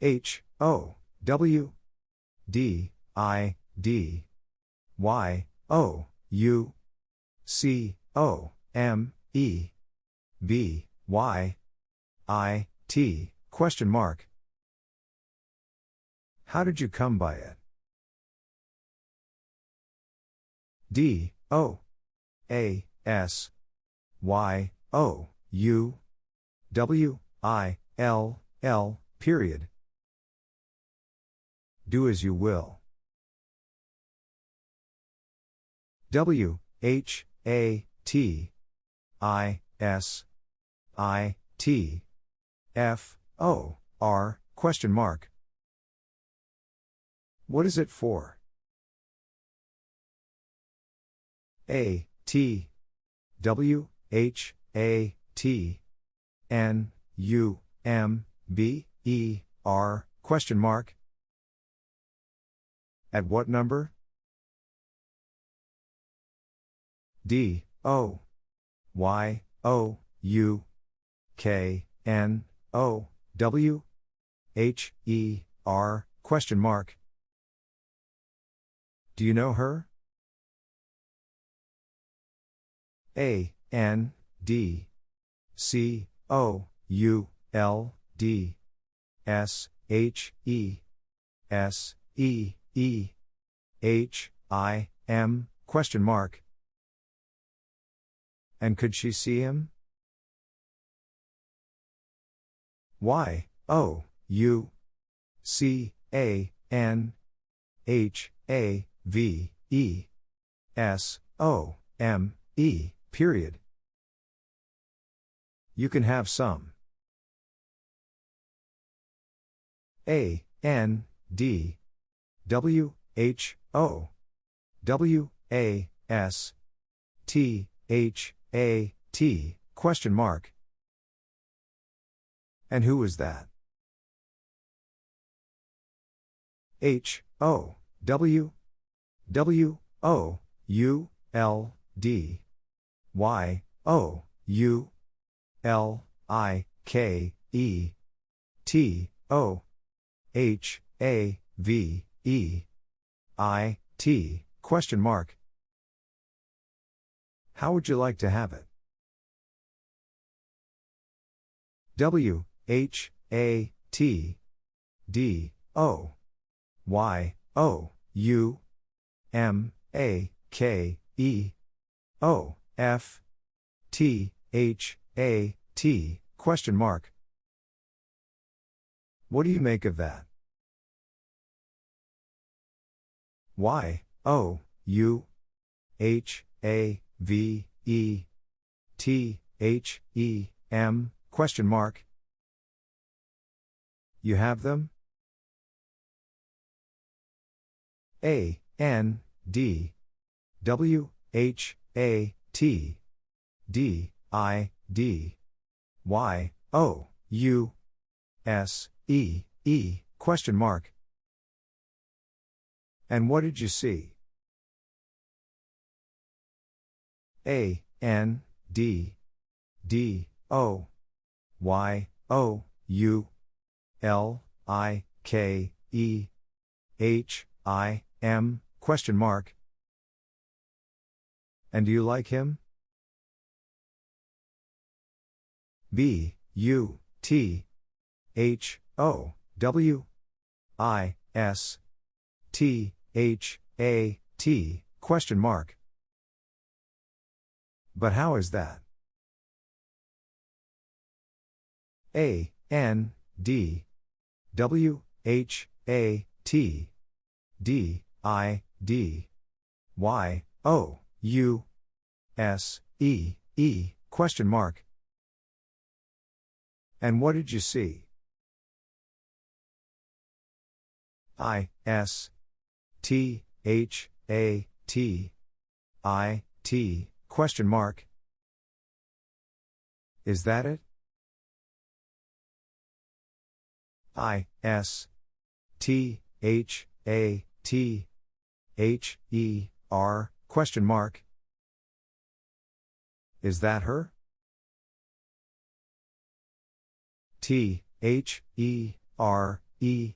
H O W D I D Y O U C O M E B Y I T question mark. How did you come by it? D O A S Y O U W I L L period. Do as you will. W H A T I S I T F O R question mark. What is it for? A T W H A T N U M B E R question mark. At what number? D O Y O U K N O W H E R question mark. Do you know her? A N D C O U L D S H E S E E H I M question mark. And could she see him? Y O U C A N H A V E S O M E period. You can have some. A N D W H O W A S T H A T question mark. And who was that? H O W W O U L D Y O U L I K E T O H A V E I T question mark. How would you like to have it? W H A T D O Y O U M A K E O F T H A T question mark. What do you make of that? Y O U H A V E T H E M question mark. You have them? A N D W H A T D I D Y O U S E E question mark. And what did you see? A N D D O Y O U L I K E H I M question mark. And do you like him? B U T H O W I S T H A T question mark. But how is that? A N D W H A T D I D Y O U S E E question mark. And what did you see? I S T H A T I T question mark. Is that it? I S T H A T H E R question mark. Is that her? T H E R E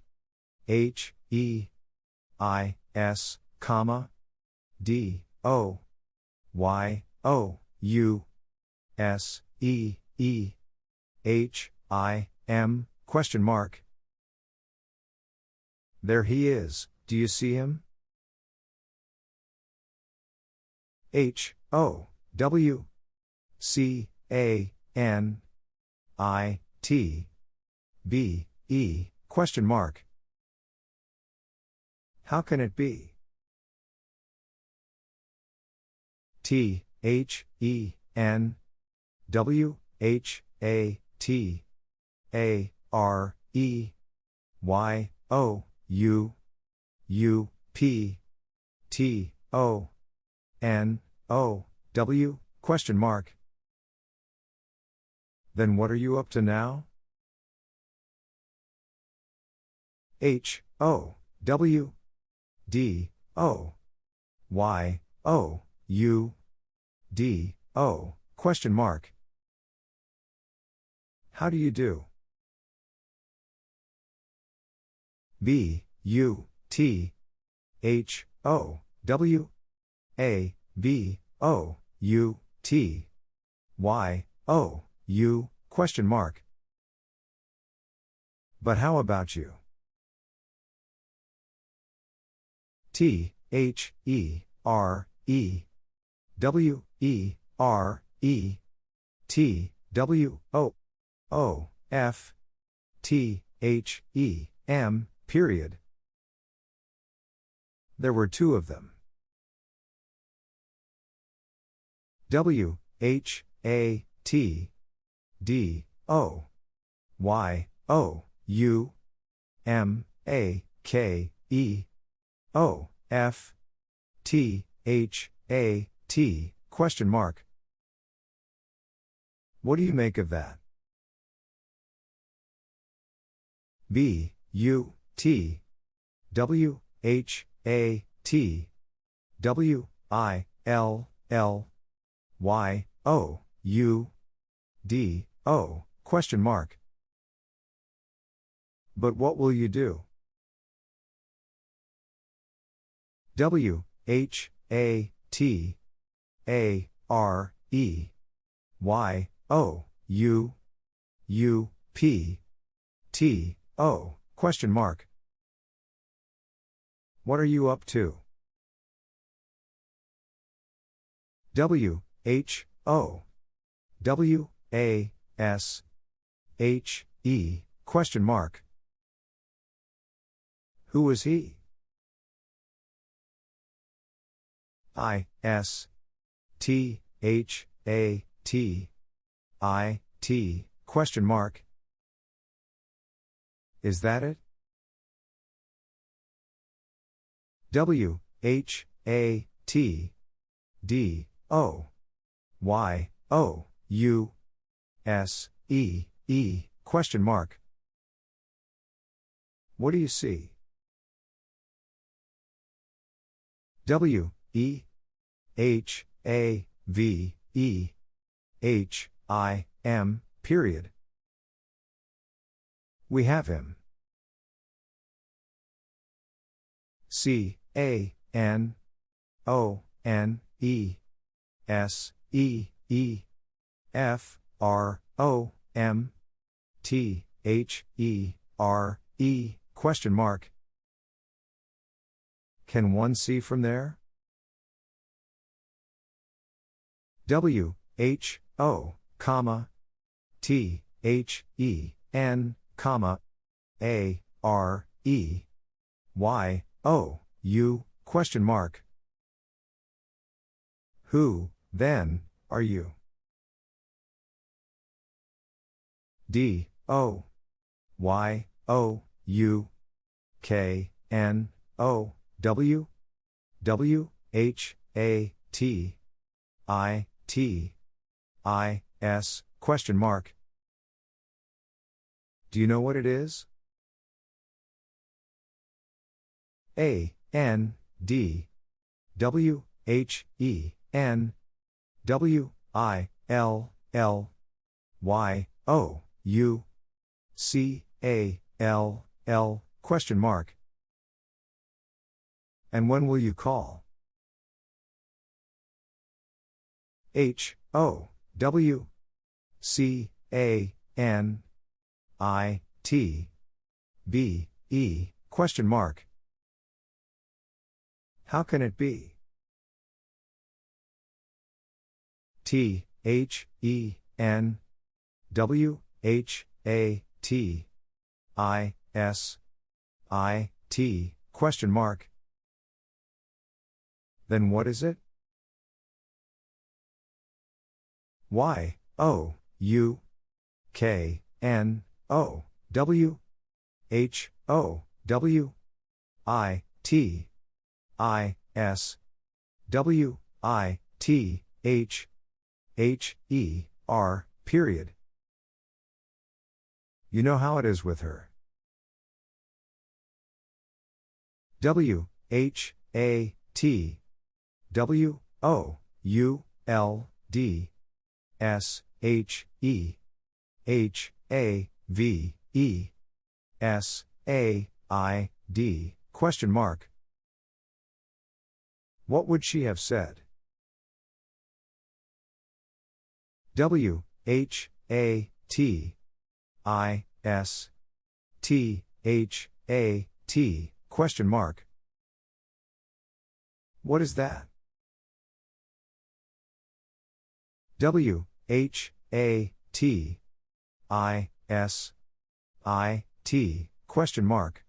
H E I S, comma, D O Y O U S E E H I M, question mark. There he is, do you see him? H O W C A N I T B E question mark. How can it be? T H E N W H A T A R E Y O U U P T O N O W question mark. Then what are you up to now? H O W D O Y O U D O question mark. How do you do? B U T H O W A B O U T Y O U question mark. But how about you? T H E R E W E R E T W O O F T H E M period. There were two of them. W H A T D O Y O U M A K E O F T H A T question mark. What do you make of that? B U T W H A T W I L L Y O U D O question mark. But what will you do? W H A T A R E Y O U U P T O question mark. What are you up to? W H O W A S H E question mark. Who is he? I S T H A T I T question mark. Is that it? W H A T D O Y O U S E E question mark. What do you see? W E H A V E H I M period. We have him. C A N O N E S E E F R O M T H E R E question mark. Can one see from there? W H O comma T H E N comma A R E Y O U question mark. Who, then, are you? D O Y O U K N O W W H A T I T I S question mark. Do you know what it is? A N D W H E N W I L L Y O U C A L L, question mark. And when will you call? H, O, W, C, A, N, I, T, B, E, question mark. How can it be? T, H, E, N, W, H, A, T, I, S, I, T, question mark. Then what is it? Y, O, U, K, N, O, W, H, O, W, I, T, I, S, W, I, T, H, H, E, R, period. You know how it is with her. W, H, A, T, W, O, U, L, D, S, H, E, H, A, V, E, S, A, I, D, question mark. What would she have said? W, H, A, T, I, S, T, H, A, T, question mark. What is that? W, H, A, T, I, S, I, T, question mark.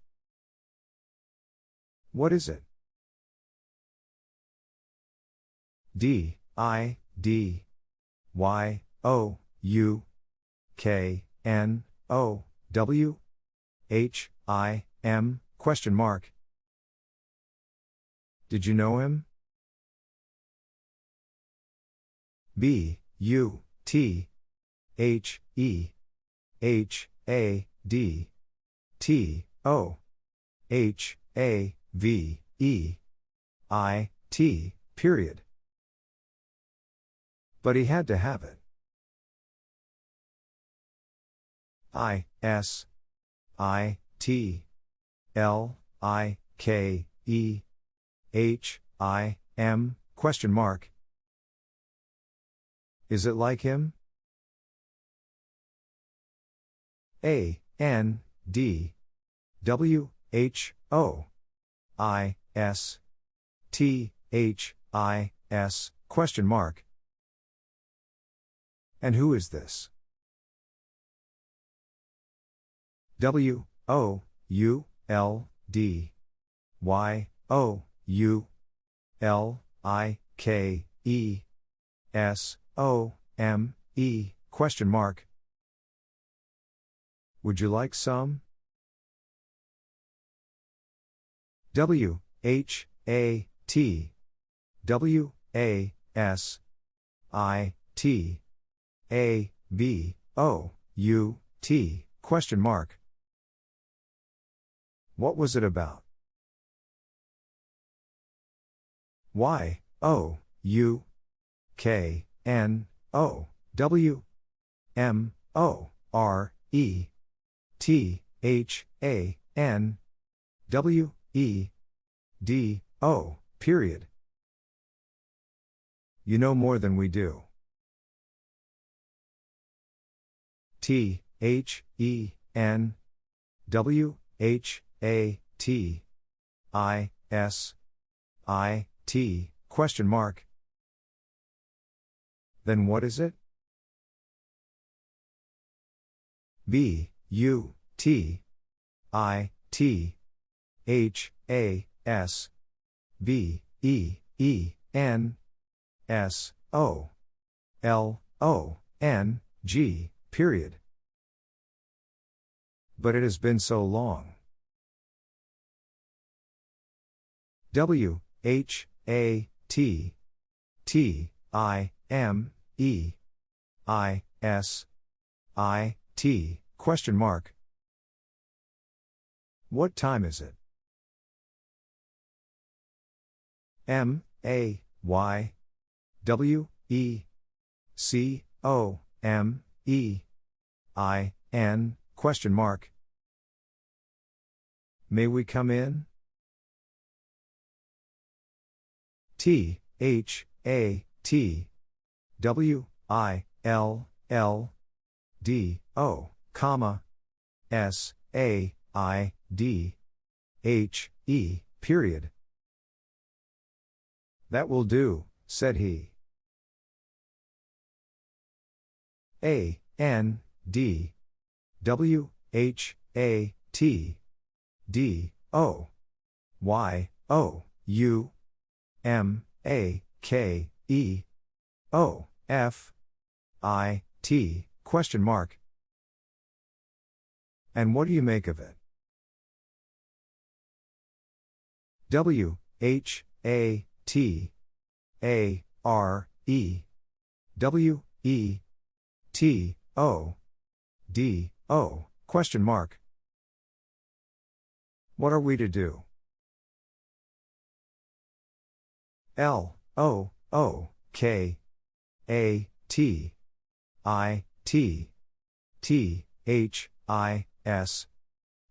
What is it? D, I, D, Y, O, U, K, N, O, W, H, I, M, question mark. Did you know him? B, U, T, H, E, H, A, D, T, O, H, A, V, E, I, T, period. But he had to have it. I, S, I, T, L, I, K, E, H, I, M, question mark. Is it like him? A, N, D, W, H, O, I, S, T, H, I, S, question mark. And who is this? W, O, U, L, D, Y, O, U, L, I, K, E, S, O, M, E, question mark. Would you like some? W, H, A, T, W, A, S, I, T, A, B, O, U, T, question mark. What was it about? Y, O, U, K, N, O, W, M, O, R, E, T, H, A, N, W, E, D, O, period. You know more than we do. T, H, E, N, W, H, A, T, I, S, I, T, question mark. Then what is it? B, U, T, I, T, H, A, S, B, E, E, N, S, O, L, O, N, G, period. But it has been so long. W, H, A, T, T, I, M, E, I, S, I, T, question mark. What time is it? M, A, Y, W, E, C, O, M, E, I, N, question mark. May we come in? T, H, A, T, W, I, L, L, D, O, comma, S, A, I, D, H, E, period. That will do, said he. A, N, D, W, H, A, T, D, O, Y, O, U, M, A, K, E, O, F, I, T, question mark. And what do you make of it? W, H, A, T, A, R, E, W, E, T, O, D, O, question mark. What are we to do? L, O, O, K, A, T, I, T, T, H, I, S,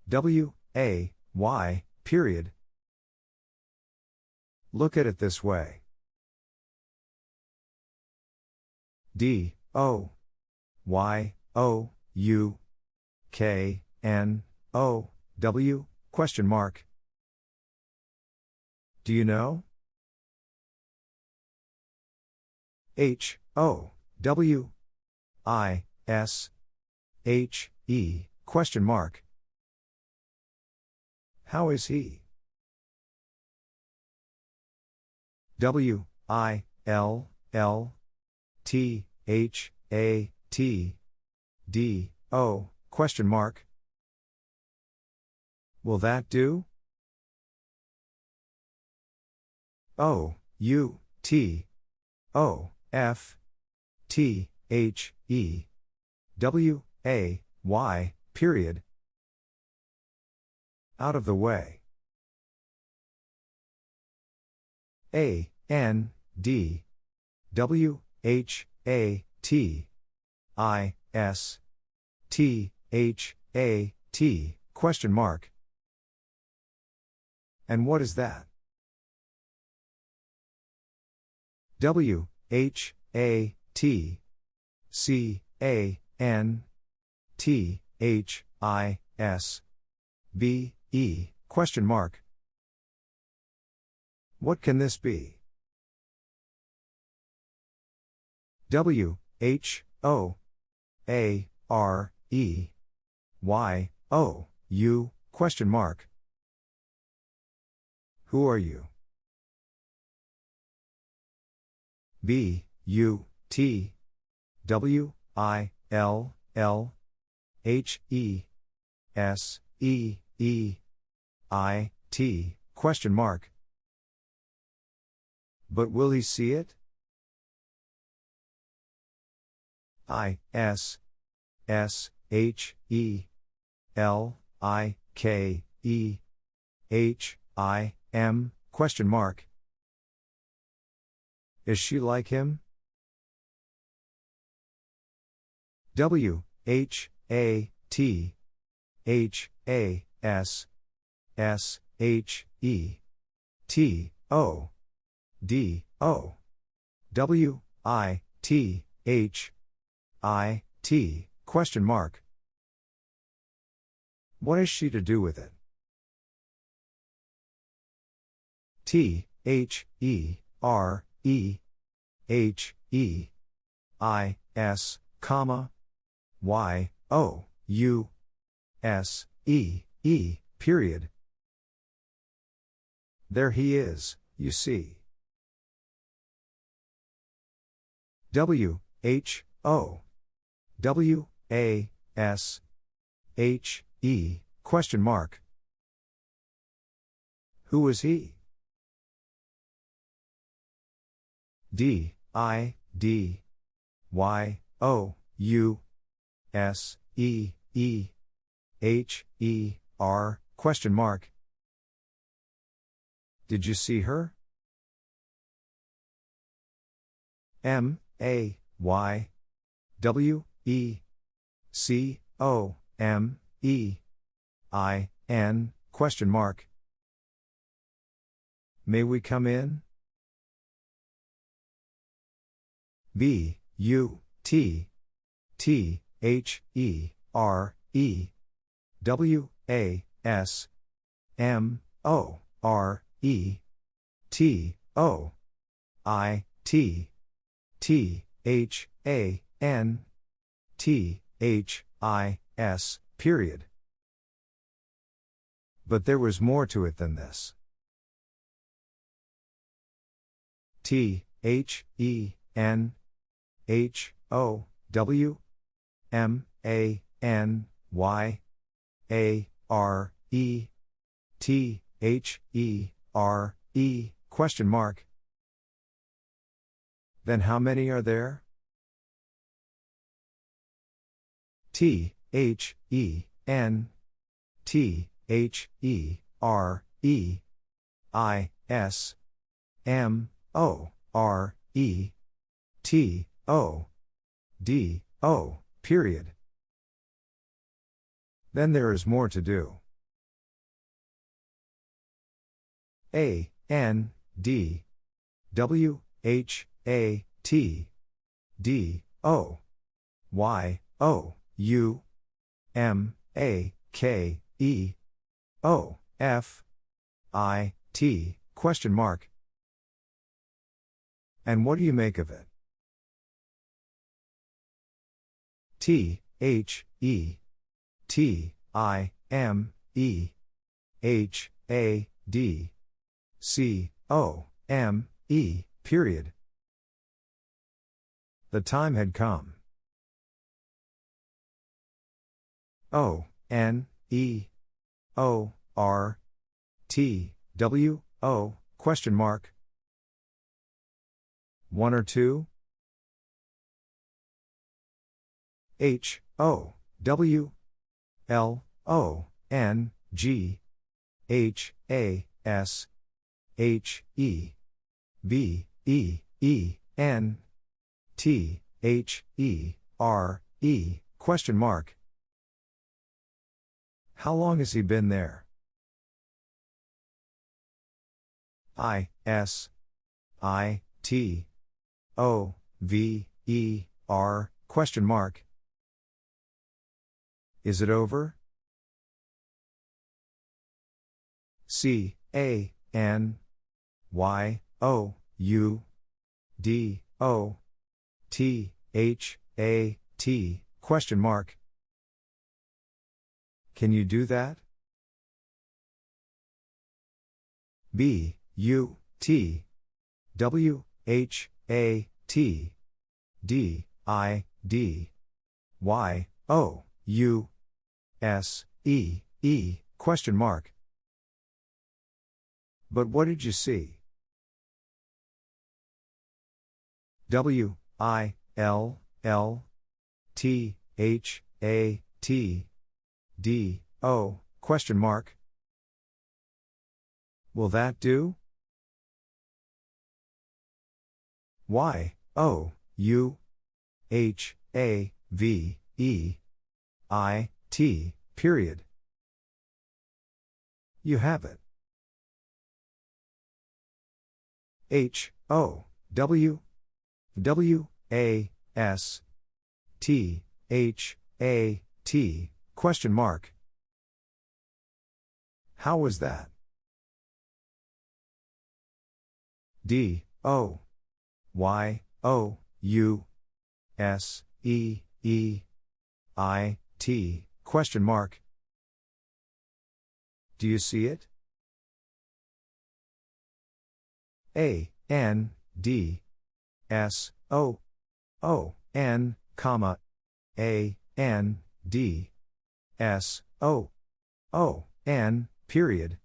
W, A, Y, period. Look at it this way. D, O, Y, O, U, K, N, O, W, question mark. Do you know? H, O, W, I, S, H, E, question mark. How is he? W, I, L, L, T, H, A, T, D, O, question mark. Will that do? O, U, T, O, F, T, H, E, W, A, Y, period. Out of the way. A, N, D, W, H, A, T, I, S, T, H, A, T, question mark. And what is that? W, H, A, T, C, A, N, T, H, I, S, B, E, question mark. What can this be? W, H, O, A, R, E, Y, O, U, question mark. Who are you? B, U, T, W, I, L, L, H, E, S, E, E, I, T, question mark. But will he see it? I, S, S, H, E, L, I, K, E, H, I, M, question mark. Is she like him? W, H, A, T, H, A, S, S, H, E, T, O, D, O, W, I, T, H, I, T, question mark. What is she to do with it? T, H, E, R, E, H, E, I, S, comma, Y, O, U, S, E, E, period. There he is, you see. W, H, O, W, A, S, H, E, question mark. Who is he? D, I, D, Y, O, U, S, E, E, H, E, R, question mark. Did you see her? M, A, Y, W, E, C, O, M, E, I, N, question mark. May we come in? B, U, T, T, H, E, R, E, W, A, S, M, O, R, E, T, O, I, T, T, H, A, N, T, H, I, S, period. But there was more to it than this. T, H, E, N, H, O, W, M, A, N, Y, A, R, E, T, H, E, R, E, question mark. Then how many are there? T, H, E, N, T, H, E, R, E, I, S, M, O, R, E, T, O, D, O, period. Then there is more to do. A, N, D, W, H, A, T, D, O, Y, O, U, M, A, K, E, O, F, I, T, question mark. And what do you make of it? T, H, E, T, I, M, E, H, A, D, C, O, M, E, period. The time had come. O, N, E, O, R, T, W, O, question mark. One or two? H, O, W, L, O, N, G, H, A, S, H, E, B, E, E, N, T, H, E, R, E, question mark. How long has he been there? I, S, I, T, O, V, E, R, question mark. Is it over? C A N Y O U D O T H A T question mark. Can you do that? B U T W H A T D I D Y O U S, E, E, question mark. But what did you see? W, I, L, L, T, H, A, T, D, O, question mark. Will that do? Y, O, U, H, A, V, E, I, T, period. You have it. H, O, W, W, A, S, T, H, A, T, question mark. How was that? D, O, Y, O, U, S, E, E, I, T, Question mark. Do you see it? A, N, D, S, O, O, N, comma, A, N, D, S, O, O, N, period.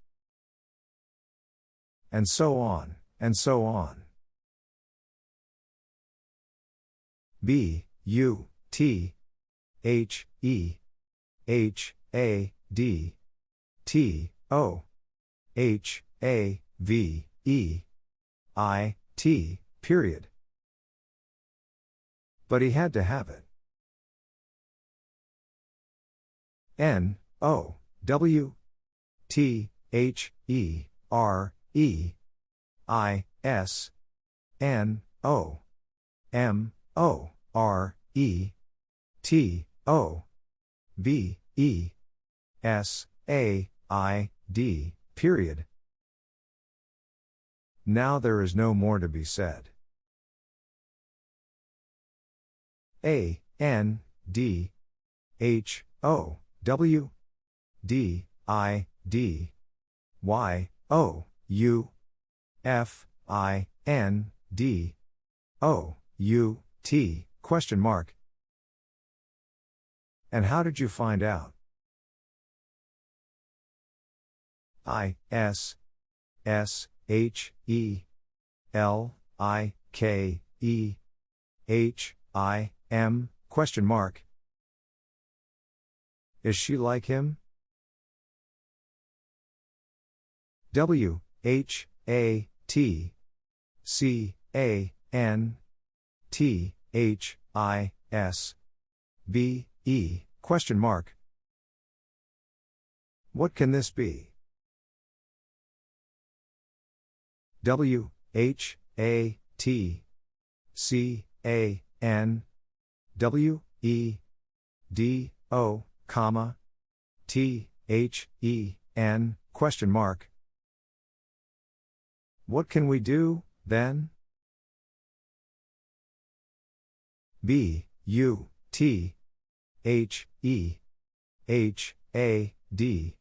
And so on, and so on. B, U, T, H, E, H, A, D, T, O, H, A, V, E, I, T, period. But he had to have it. N, O, W, T H E R E I S N O M O R E T O B E S A I D period. Now there is no more to be said. A N D H O W D I D Y O U F I N D O U T question mark. And how did you find out? I S S H E L I K E H I M question mark. Is she like him? W H A T C A N T H I S B E question mark. What can this be? W H A T C A N W E D O comma T H E N question mark What can we do then? B U T H E H A D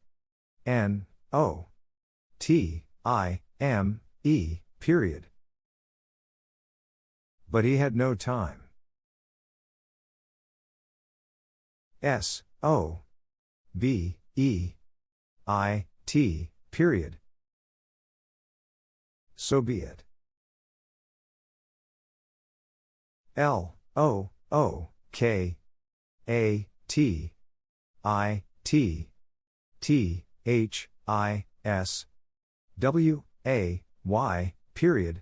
N O T I M E period But he had no time. S O B E I T period. So be it. L O O K A T I T T H I S W A Y period.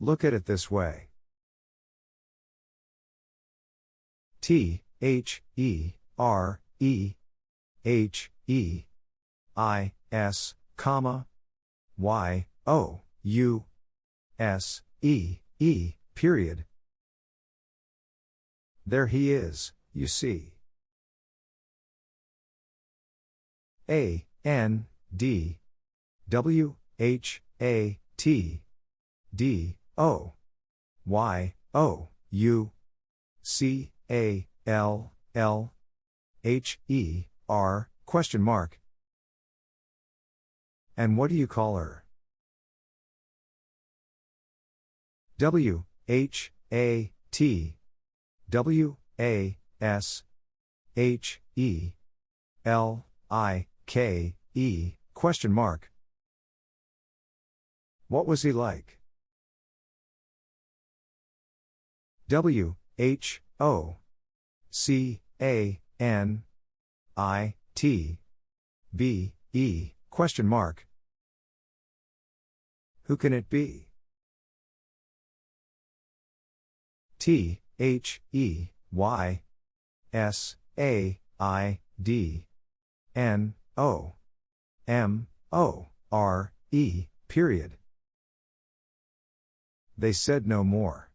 Look at it this way. T H E R E H E I S comma Y O U S E E period. There he is, you see. A N D W H A T D O Y O U C A L L H E R question mark. And what do you call her? W H A T W A S H E L I K E question mark. What was he like? W H O C A N I T B E question mark. Who can it be? T H E Y S A I D N O M O R E period. They said no more.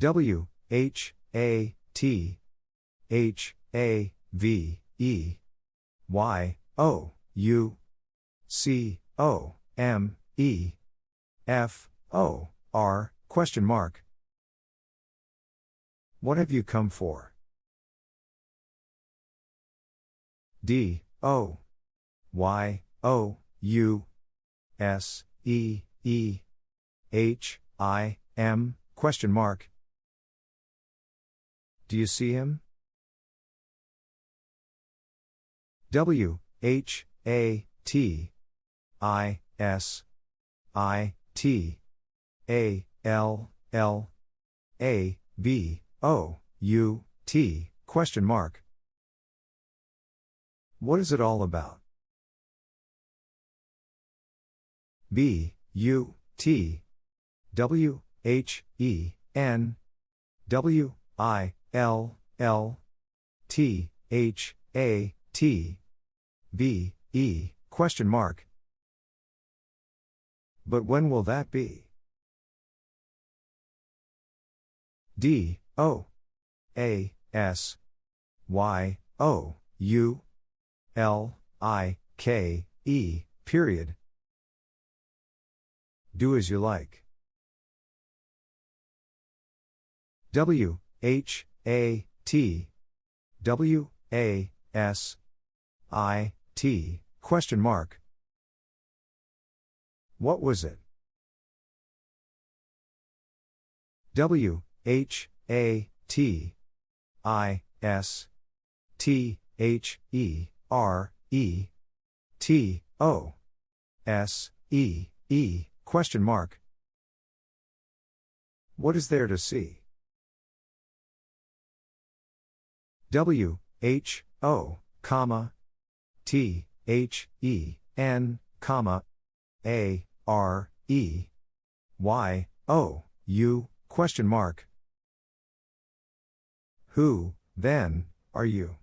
W H A T H A V E Y O U C O M E F O R question mark. What have you come for? D O. Y O U S E E H I M? Question mark. Do you see him? W H A T I S I T A L L A B O U T question mark What is it all about? B U T W H E N W I L L T H A T B E question mark. But when will that be? D O A S Y O U L I K E period. Do as you like. W H A T W A S I T question mark. What was it? W H A T I S T H E R E T O S E E question mark. What is there to see? W H O comma T H E N comma A R E Y O U question mark Who then are you?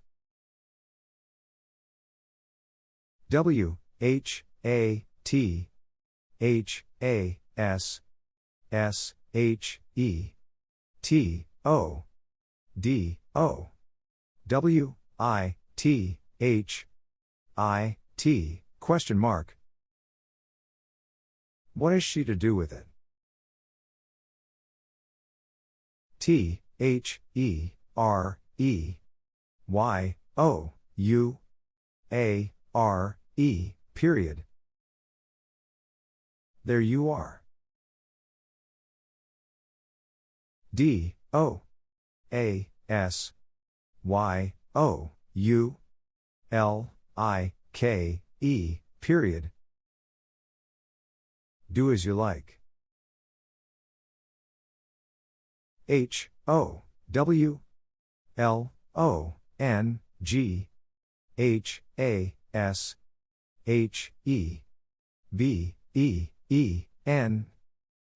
W H A T H A S S H E T O D O W I T H I T question mark. What is she to do with it? T H E R E Y O U A R E period. There you are. D O A S Y O U L I K E period. Do as you like. H O W L O N G H A S H E B E E N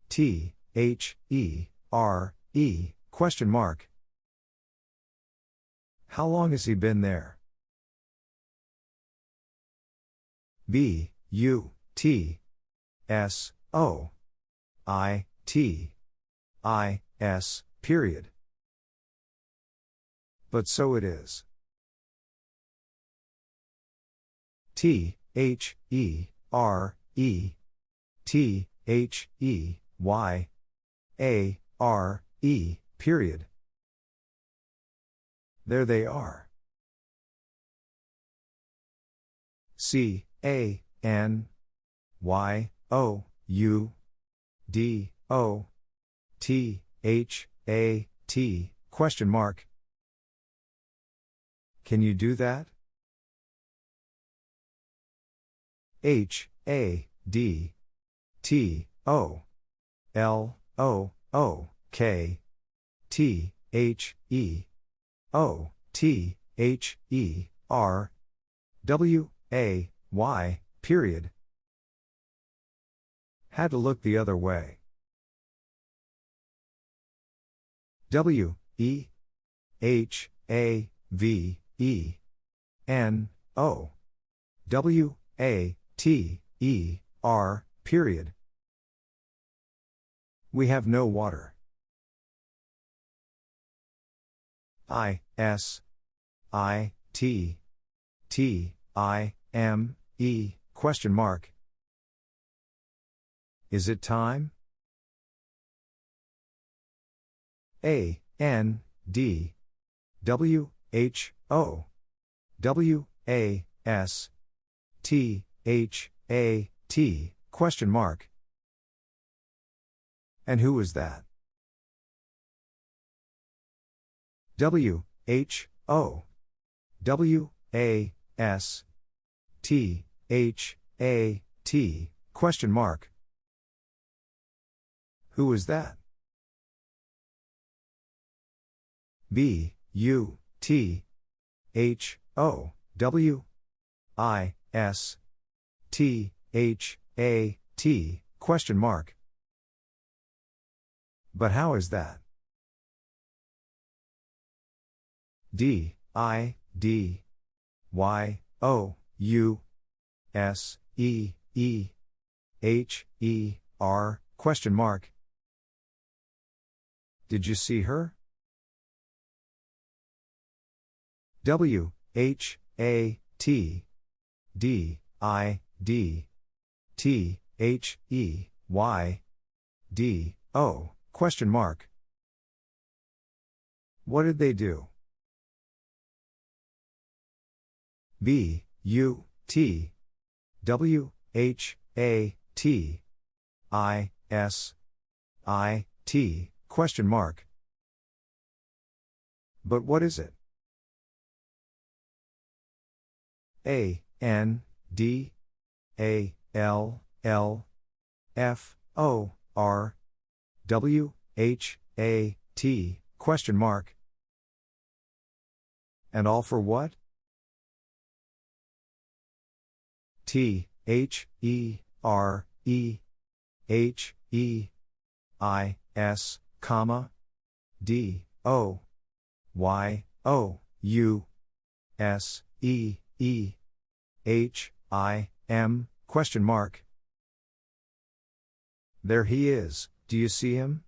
T H E R E question mark how long has he been there? B, U, T, S, O, I, T, I, S, period. But so it is. T, H, E, R, E, T, H, E, Y, A, R, E, period. There they are. C A N Y O U D O T H A T question mark. Can you do that? H A D T O L O O K T H E O T H E R W A Y period. Had to look the other way. W E H A V E. N. O. W. A. T. E. R. Period. We have no water. I, S, I, T, T, I, M, E, question mark. Is it time? A, N, D, W, H, O, W, A, S, T, H, A, T, question mark. And who is that? W H O W A S T H A T question mark. Who is that? B U T H O W I S T H A T question mark. But how is that? D I D Y O U S E E H E R question mark. Did you see her? W H A T D I D T H E Y D O question mark. What did they do? B U T W H A T I S I T question mark. But what is it? A N D A L L F O R W H A T question mark. And all for what? T H E R E H E I S comma D O Y O U S E E H I M question mark. There he is, do you see him?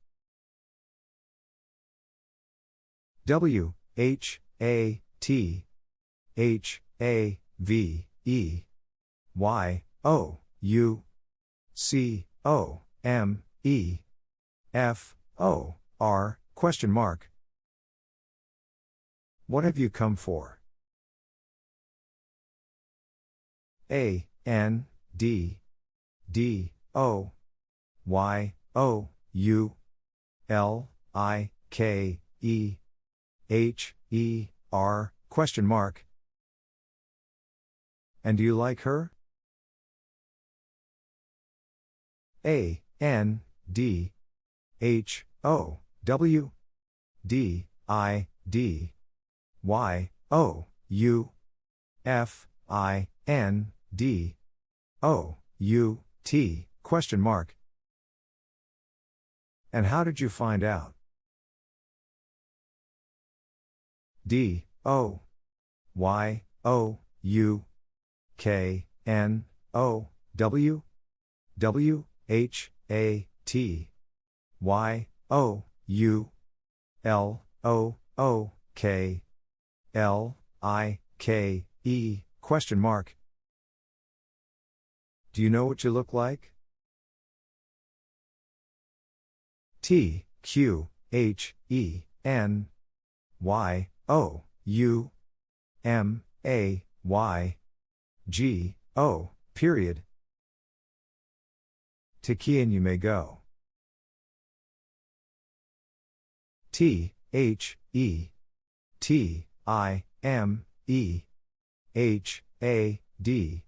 W H A T H A V E Y O U C O M E F O R question mark. What have you come for? A N D D O Y O U L I K E H E R question mark. And do you like her? A N D H O W D I D Y O U F I N D. O. U. T. question mark. And how did you find out? D. O. Y. O. U. K. N. O. W. W. H. A. T. Y. O. U. L. O. O. K. L. I. K. E. question mark. Do you know what you look like? T Q H E N Y O U M A Y G O period to Kian you may go. T, H, E, T, I, M, E, H, A, D,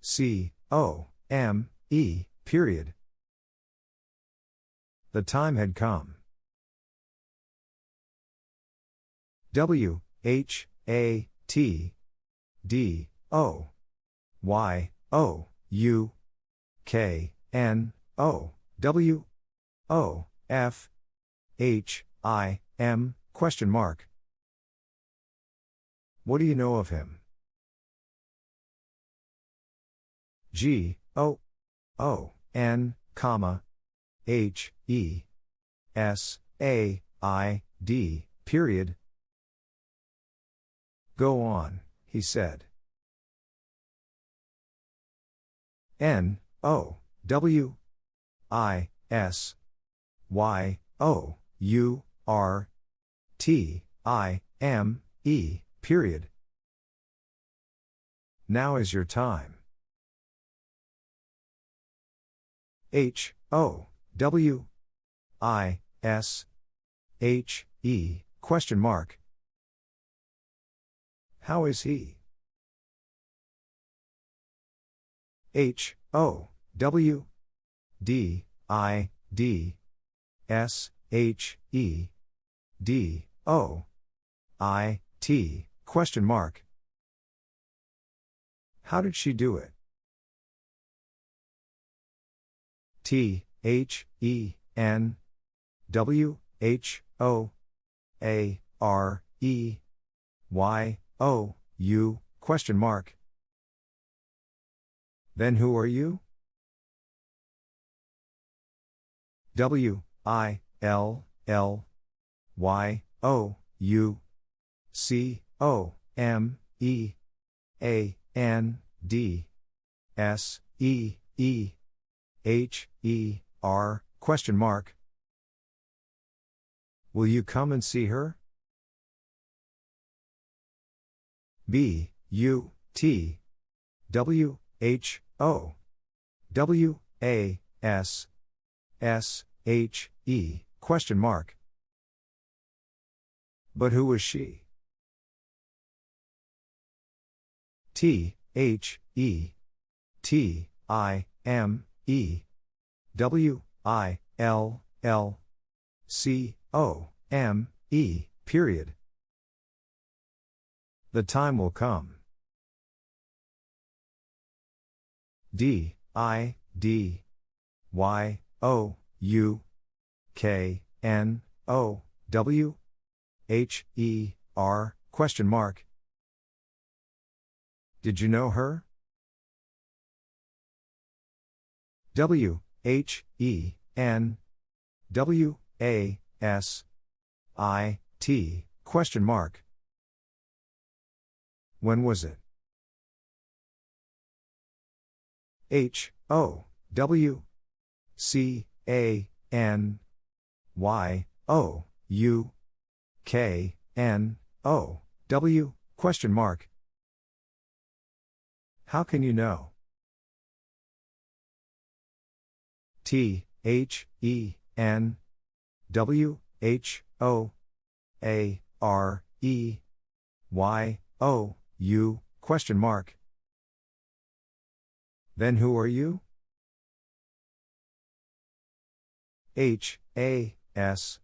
C, O, M, E, period. The time had come. W, H, A, T, D, O, Y, O, U, K, N O W O F H I M question mark. What do you know of him? G O O N comma H E S A I D period. Go on, he said. N O W I S Y O U R T I M E period. Now is your time. H O W I S H E question mark. How is he? H O W D I D S H E D O I T question mark. How did she do it? T H E N W H O A R E Y O, U, question mark. Then who are you? W, I, L, L, Y, O, U, C, O, M, E, A, N, D, S, E, E, H, E, R, question mark. Will you come and see her? B, U, T, W, H, O, W, A, S, S, H, E, question mark. But who was she? T, H, E, T, I, M, E, W, I, L, L, C, O, M, E, period. The time will come. D, I, D, Y, O, U, K, N, O, W, H, E, R, question mark. Did you know her? W, H, E, N, W, A, S, I, T, question mark. When was it? H, O, W, C, A, N, Y, O, U, K, N, O, W, question mark. How can you know? T, H, E, N, W, H, O, A, R, E, Y, O, U, question mark. Then who are you? H, A, S,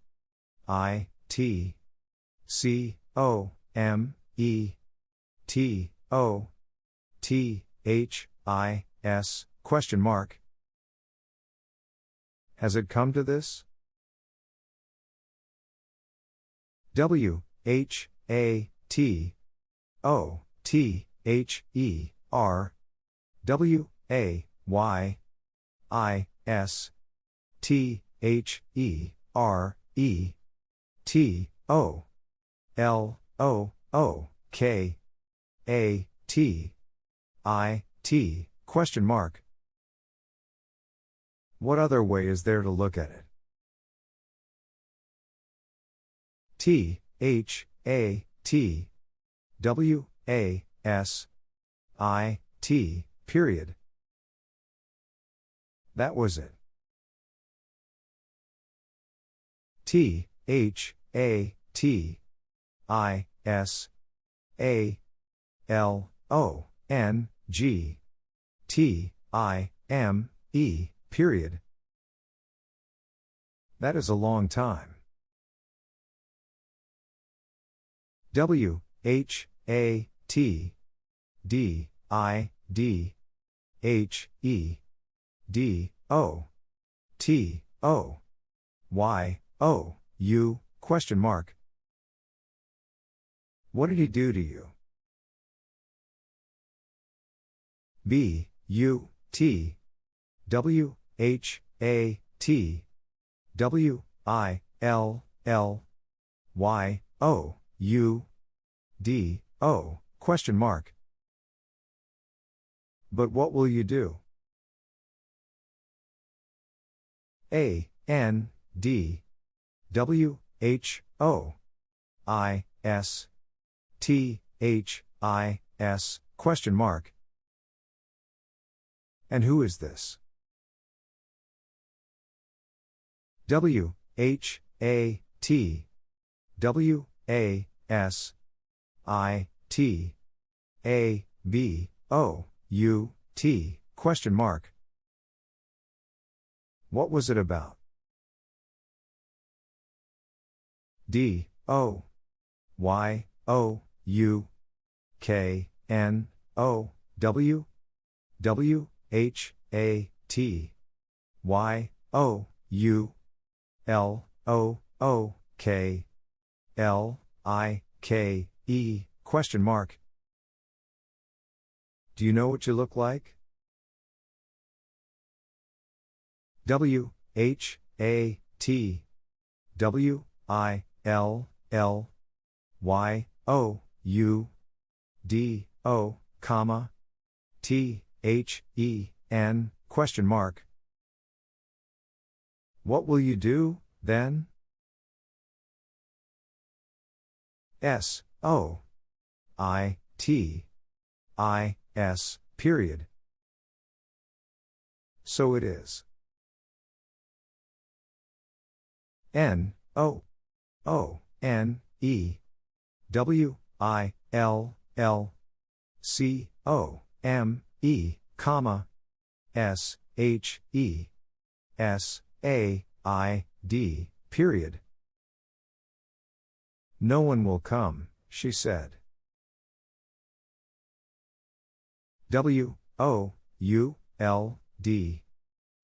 I, T, C, O, M, E, T, O, T, H, I, S, question mark. Has it come to this? W, H, A, T, O, T, H, E, R, W, A, Y, I, S, T, H, E, R, E, T, O, L, O, O, K, A, T, I, T, question mark. What other way is there to look at it? T, H, A, T, W, A, S, I, T, period. That was it. T, H, A, T, I, S, A, L, O, N, G, T, I, M, E, period. That is a long time. W, H, A, T, D, I, D, H, E, D, O, T, O, Y, O, U, question mark. What did he do to you? B, U, T, W, H, A, T, W, I, L, L, Y, O, U, D, O, question mark. But what will you do? A, N, D, W, H, O, I, S, T, H, I, S, question mark. And who is this? W, H, A, T, W, A, S, I, T, A, B, O, U, T, question mark. What was it about? D, O, Y, O, U, K, N, O, W, W, H, A, T, Y, O, U, L, O, O, K, L, I, K, E, question mark. Do you know what you look like? W H A T W I L L Y O U D O comma T H E N question mark. What will you do, then? S O I T I S period. So it is. N O O N E W I L L C O M E comma S H E S A I D period. No one will come, she said. W O U L D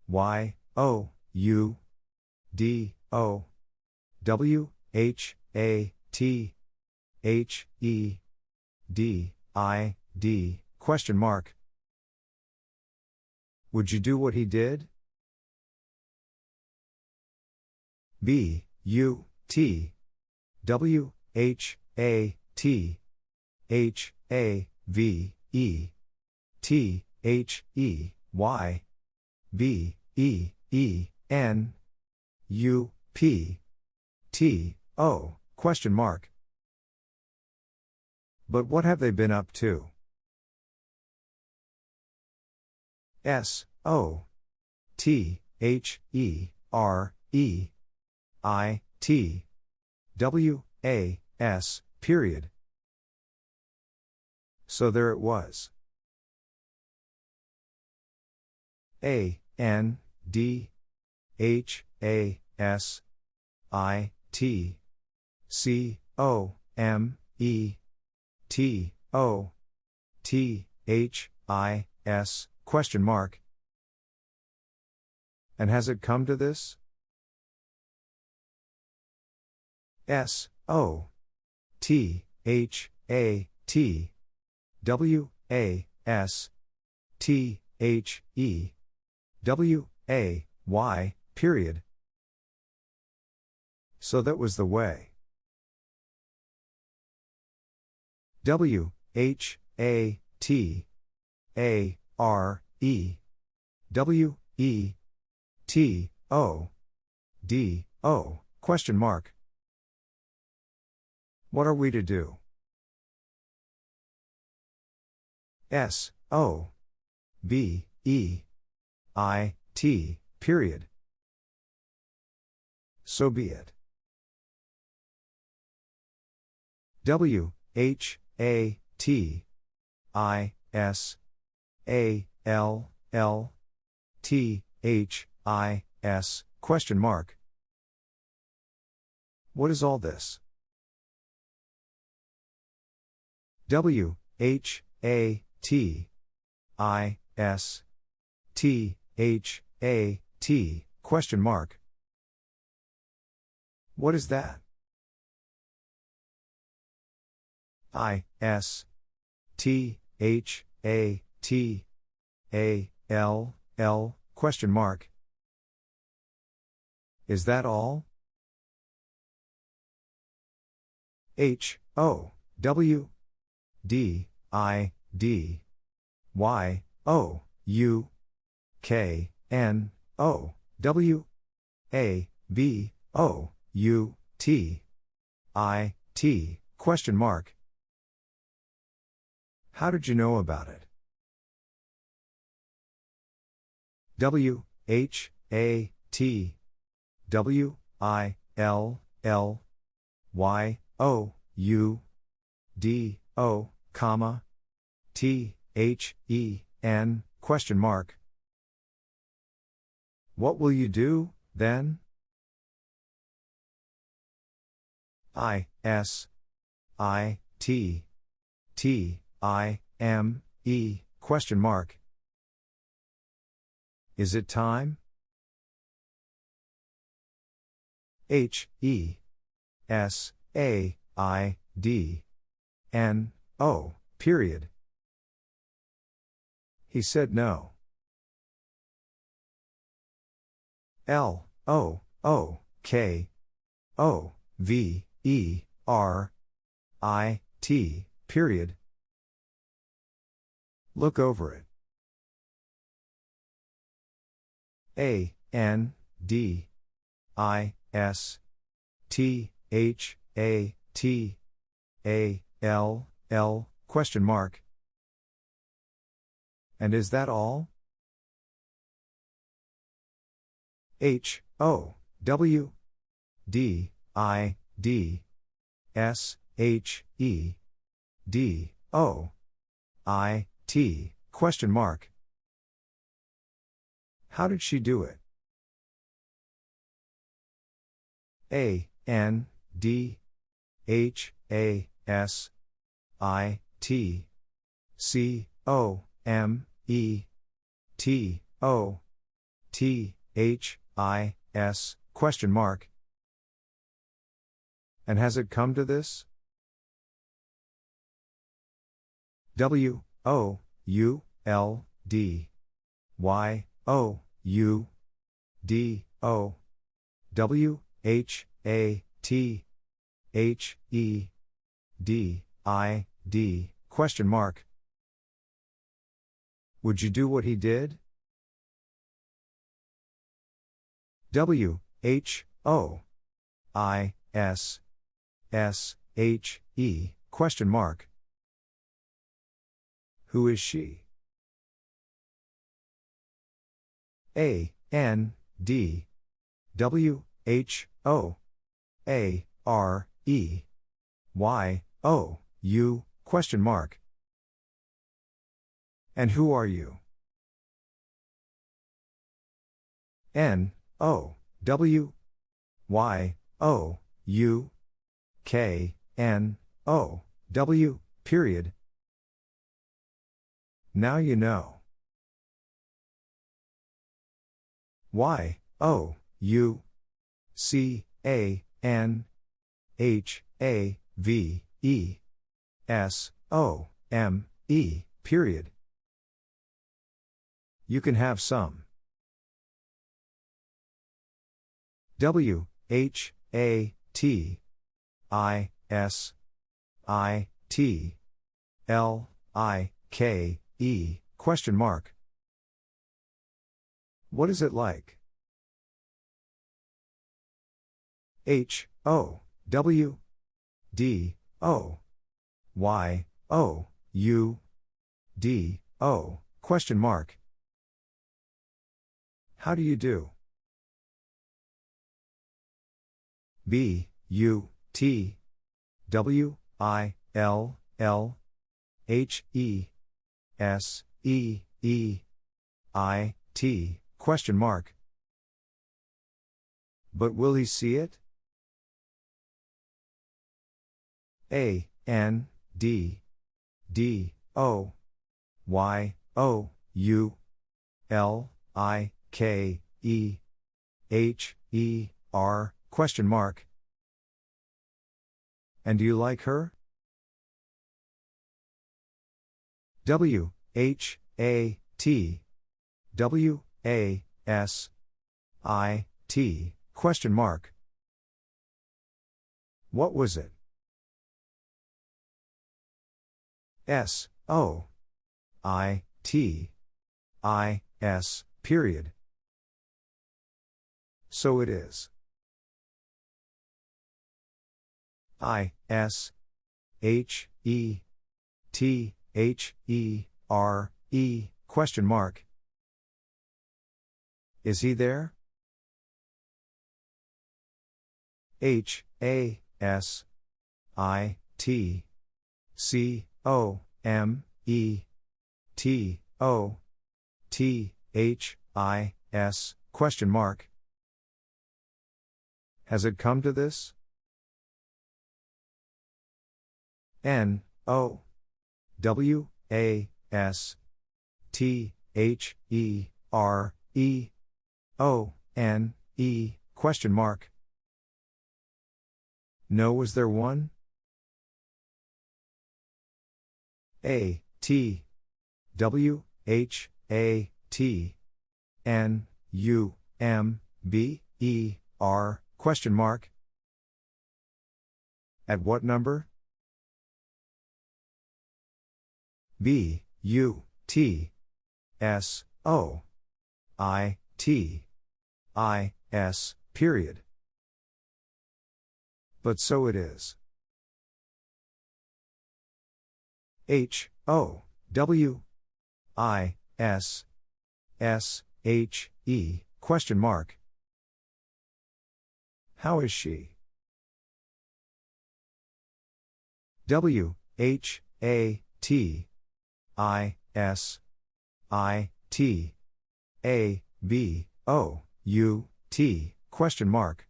Y O U D O W H A T H E D I D question mark Would you do what he did? B U T W H A T H A V E T H E Y B E E N U P T O question mark But what have they been up to? S O T H E R E I T W A S period So there it was. A N D H A S I T C O M E T O T H I S question mark And has it come to this? S O T H A T W A S T H E W A Y period. So that was the way. W H A T A R E W E T O D O question mark. What are we to do? S O B E I, T, period. So be it. W, H, A, T, I, S, A, L, L, T, H, I, S, question mark. What is all this? W, H, A, T, I, S, T, H, A, T, question mark. What is that? I, S, T, H, A, T, A, L, L, question mark. Is that all? H, O, W, D, I, D, Y, O, U, K, N, O, W, A, B, O, U, T, I, T, question mark. How did you know about it? W, H, A, T, W, I, L, L, Y, O, U, D, O, comma, T, H, E, N, question mark. What will you do, then? I, S, I, T, T, I, M, E, question mark. Is it time? H, E, S, A, I, D, N, O, period. He said no. L, O, O, K, O, V, E, R, I, T, period. Look over it. A, N, D, I, S, T, H, A, T, A, L, L, question mark. And is that all? H, O, W, D, I, D, S, H, E, D, O, I, T, question mark. How did she do it? A, N, D, H, A, S, I, T, C, O, M, E, T, O, T, H, I, S, question mark. And has it come to this? W, O, U, L, D, Y, O, U, D, O, W, H, A, T, H, E, D, I, D, question mark. Would you do what he did? W, H, O, I, S, S, H, E, question mark. Who is she? A, N, D, W, H, O, A, R, E, Y, O, U, question mark. And who are you? N, O, W, Y, O, U, K, N, O, W, period. Now you know. Y, O, U, C, A, N, H, A, V, E, S, O, M, E, period. You can have some. W, H, A, T, I, S, I, T, L, I, K, E, question mark. What is it like? H, O, W, D, O, Y, O, U, D, O, question mark. How do you do? B, U, T, W, I, L, L, H, E, S, E, E, I, T, question mark. But will he see it? A, N, D, D, O, Y, O, U, L, I, K, E, H, E, R, question mark. And do you like her? W, H, A, T, W, A, S, I, T, question mark. What was it? S, O, I, T, I, S, period. So it is. I, S, H, E, T, H, E, R, E, question mark. Is he there? H, A, S, I, T, C, O, M, E, T, O, T, H, I, S, question mark. Has it come to this? N, O, W, A, S, T, H, E, R, E, O, N, E, question mark. No, was there one? A, T, W, H, A, T, N, U, M, B, E, R, question mark? At what number? B, U, T, S, O, I, T, I, S, period. But so it is. H, O, W, I, S, S, H, E, question mark. How is she? W, H, A, T, I, S, I, T, A, B, O, U, T, question mark.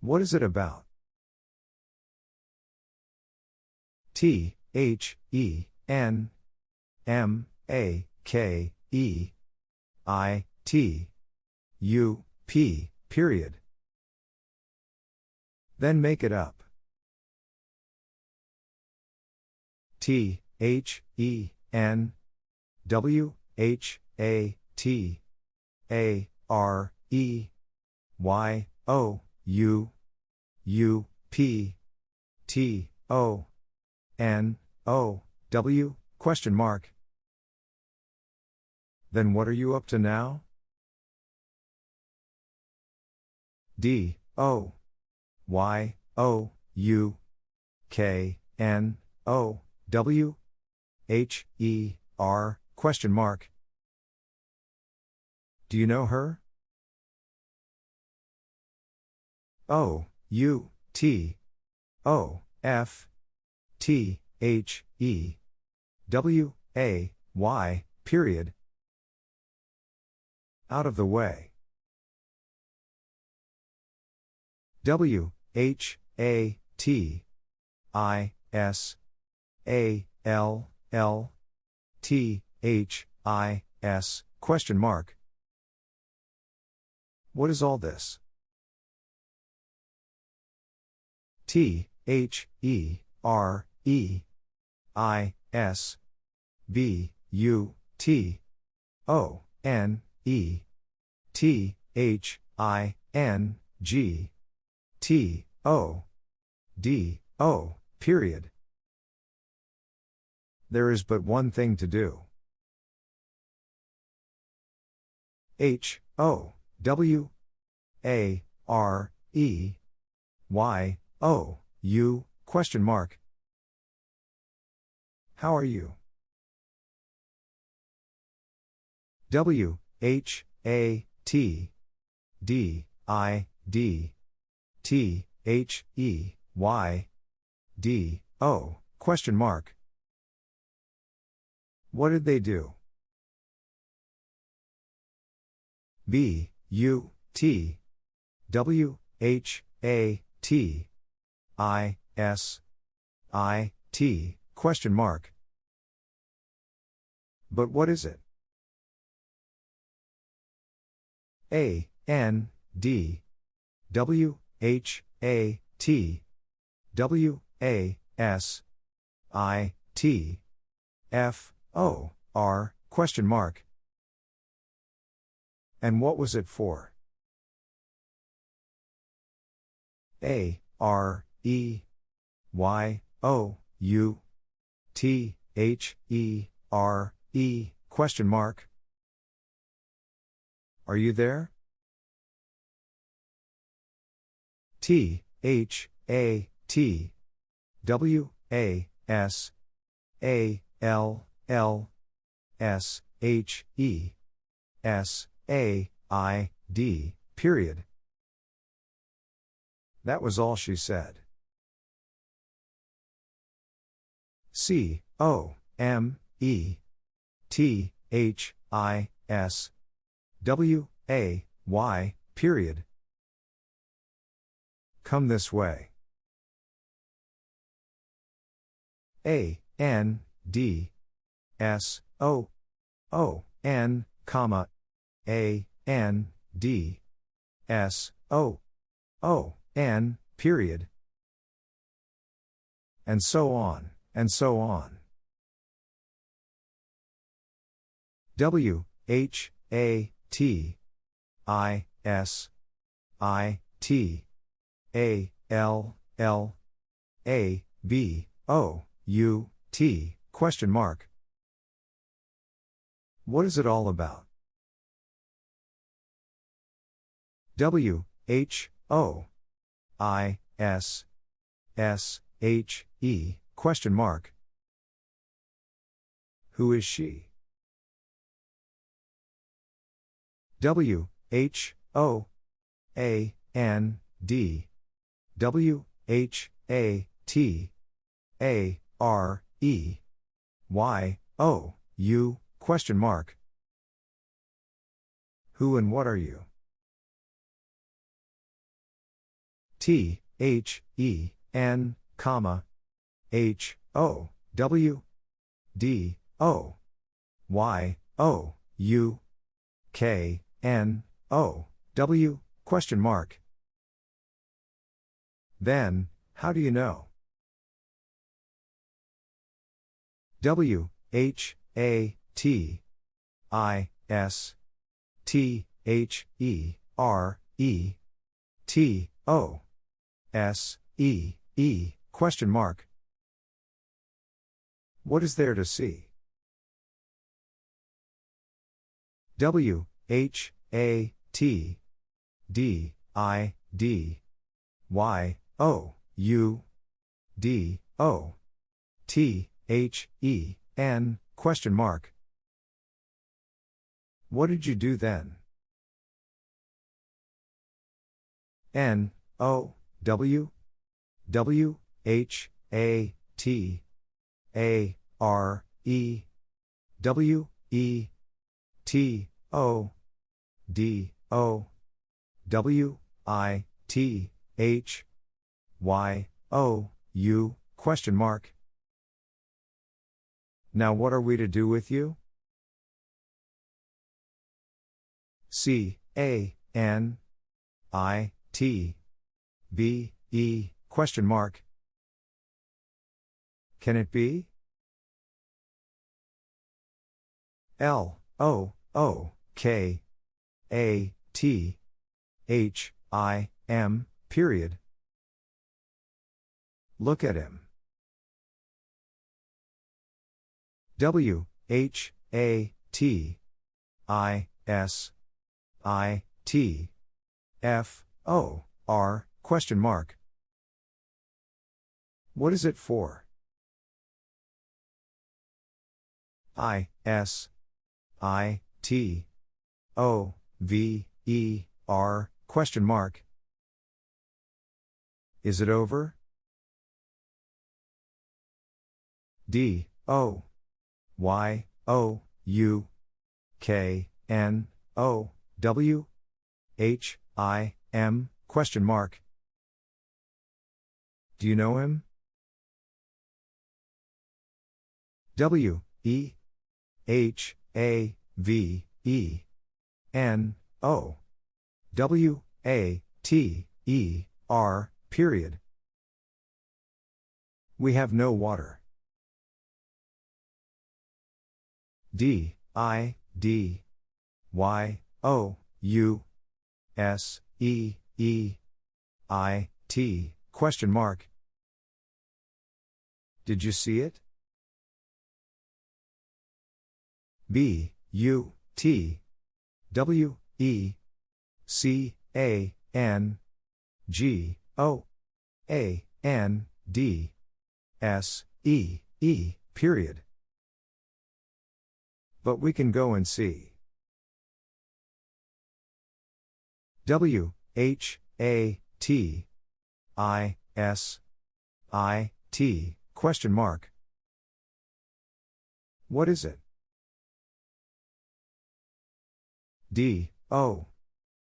What is it about? T, H, E, N, M, A, K, E, I, T, U, P, period. Then make it up. T, H, E, N, W, H, A, T, A, R, E, Y, O, U, U, P, T, O, N, O, W, question mark. Then what are you up to now? D, O, Y, O, U, K, N, O, W, H, E, R, question mark. Do you know her? O, U, T, O, F, T, H, E, W, A, Y, period. Out of the way. W, H, A, T, I, S, A, L, L, T, H, I, S, question mark. What is all this? T, H, E, R, E, I, S, B, U, T, O, N, E, T, H, I, N, G, T, O, D, O, period. There is but one thing to do. H, O, W, A, R, E, Y, O, U, question mark. How are you? W, H, A, T, D, I, D, T, H, E, Y, D, O, question mark. What did they do? B, U, T, W, H, A, T, I, S, I, T, question mark. But what is it? A, N, D, W, H, A, T, W, A, S, I, T, F, O, R, question mark. And what was it for? A, R, E, Y, O, U, T, H, E, R, E, question mark. Are you there? T, H, A, T, W, A, S, A, L, L, S, H, E, S, A, I, D, period. That was all she said. C, O, M, E, T, H, I, S, W, A, Y, period. Come this way. A, N, D, S, O, O, N, comma, A, N, D, S, O, O, N, period. And so on. And so on. W H A T I S I T A L L A B O U T question mark. What is it all about? W H O I S S H E question mark. Who is she? W H O A N D W H A T A R E Y O U question mark. Who and what are you? T H E N comma H O W D O Y O U K N O W question mark. Then, how do you know? W H A T I S T H E R E T O S E E question mark. What is there to see? W H A T D I D Y O U D O T H E N question mark. What did you do then? N O W W H A T A R E W E T O D O W I T H Y O U question mark. Now what are we to do with you? C A N I T B E question mark. Can it be? L O O K A T H I M period. Look at him. W H A T I S I T F O R question mark. What is it for? I S I T O V E R question mark. Is it over? D O Y O U K N O W H I M question mark. Do you know him? W E H A V E N O W A T E R period. We have no water. D I D Y O U S E E I T question mark. Did you see it? B U T W E C A N G O A N D S E E period. But we can go and see. W H A T I S I T question mark. What is it? D O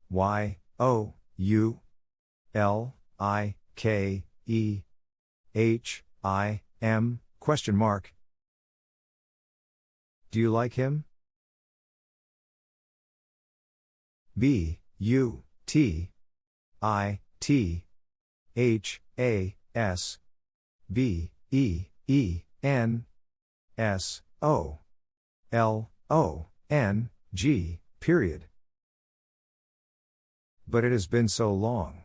Y O U L I K E H I M question mark. Do you like him? B U T I T H A S B E E N S O L O N G, period. But it has been so long.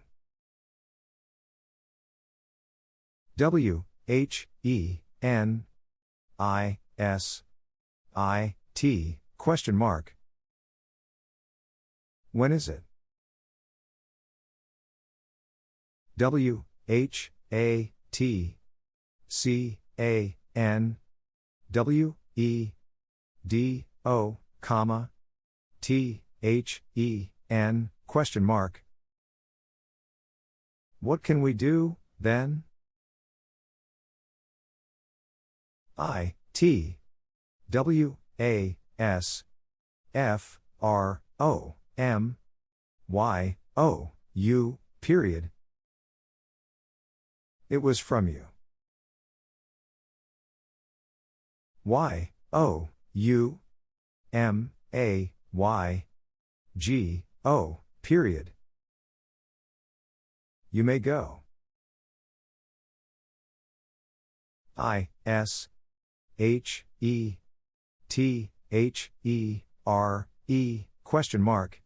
W H E N I S I T question mark. When is it? W H A T C A N W E D O comma T H E N question mark. What can we do then? I T W A S F R O M Y O U period. It was from you. Y O U M A Y G O period. You may go. I S H E T H E R E question mark.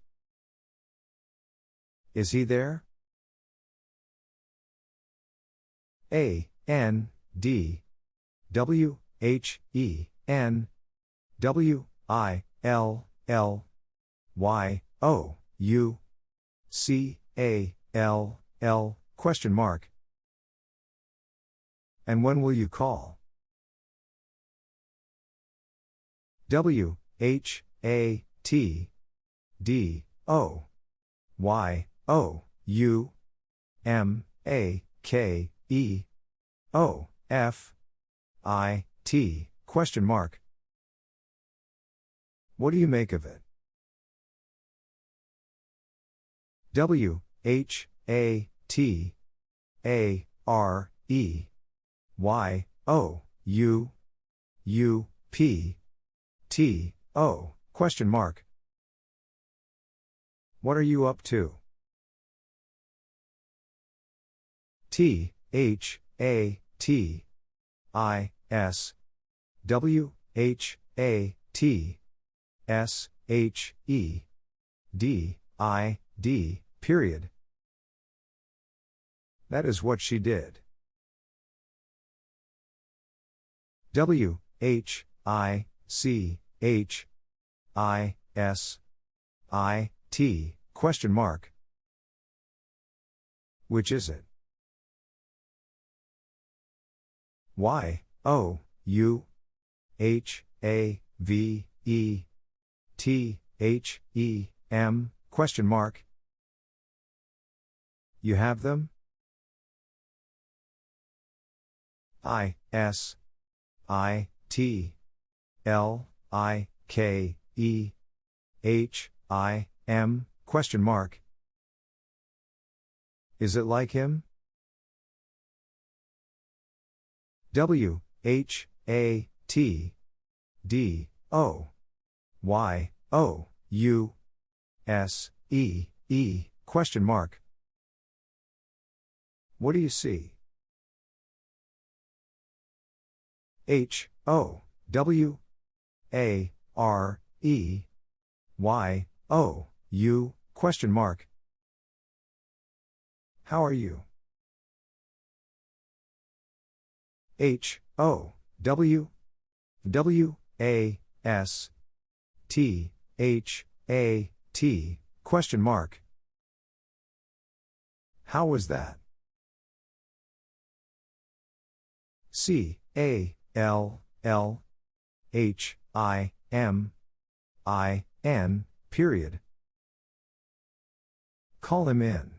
Is he there? A N D W H E N W I L L Y O U C A L L question mark. And when will you call? W H A T D O Y O U M A K E O F I T question mark. What do you make of it? W H A T A R E Y O U U P T O question mark. What are you up to? T H A T I S W H A T S H E D I D period. That is what she did. W H I C H I S I T question mark. Which is it? Y O U H A V E T H E M question mark. You have them? I S I T L I K E H I M question mark. Is it like him? W H A T D O Y O U S E E question mark. What do you see? H O W A R E Y O U question mark. How are you? H O W W A S T H A T question mark. How was that? C A L L H I M I N period. Call him in.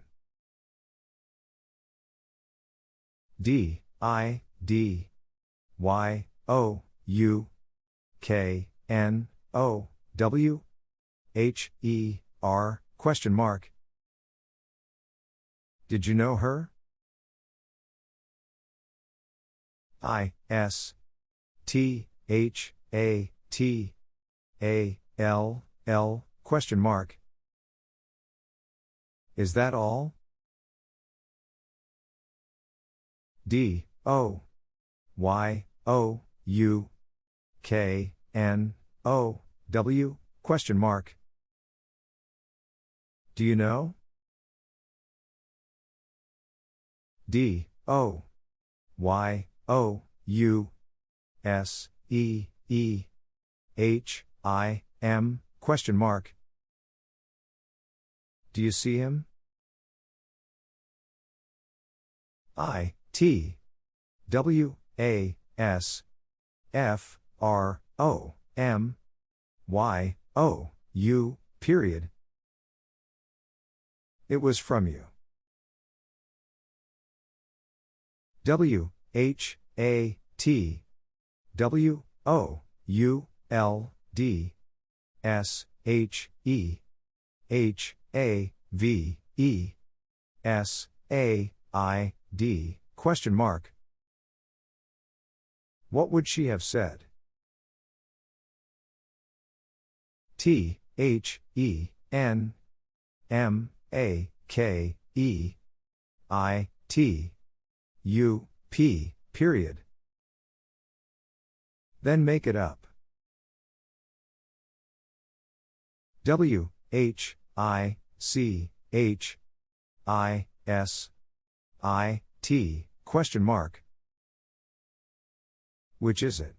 D I D Y O U K N O W H E R question mark. Did you know her? I S T H A T A L L question mark. Is that all? D O Y O, U, K, N, O, W, question mark. Do you know? D, O, Y, O, U, S, E, E, H, I, M, question mark. Do you see him? I, T, W, A, S, F, R, O, M, Y, O, U, period. It was from you. W, H, A, T, W, O, U, L, D, S, H, E, H, A, V, E, S, A, I, D, question mark. What would she have said? T, H, E, N, M, A, K, E, I, T, U, P, period. Then make it up. W, H, I, C, H, I, S, I, T, question mark. Which is it?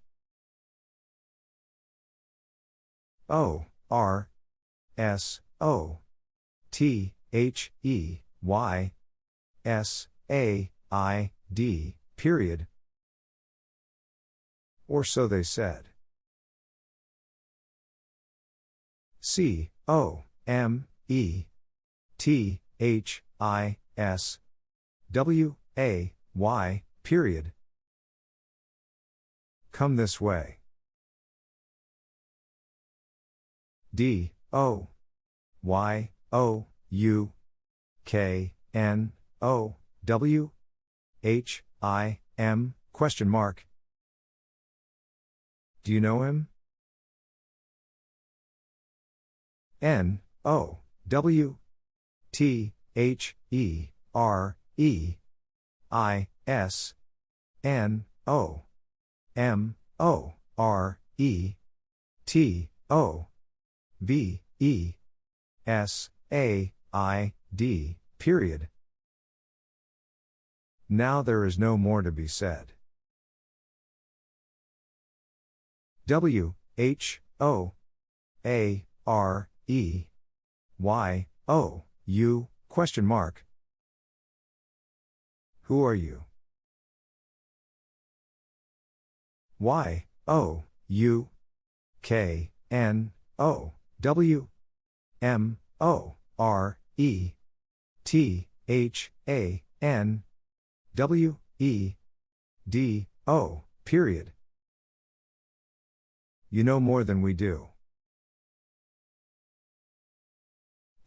O, R, S, O, T, H, E, Y, S, A, I, D, period. Or so they said. C, O, M, E, T, H, I, S, W, A, Y, period. Come this way. D, O, Y, O, U, K, N, O, W, H, I, M, question mark. Do you know him? N, O, W, T, H, E, R, E, I, S, N, O, M, O, R, E, T, O, V, E, S, A, I, D, period. Now there is no more to be said. W, H, O, A, R, E, Y, O, U, question mark. Who are you? Y, O, U, K, N, O, W, M, O, R, E, T, H, A, N, W, E, D, O, period. You know more than we do.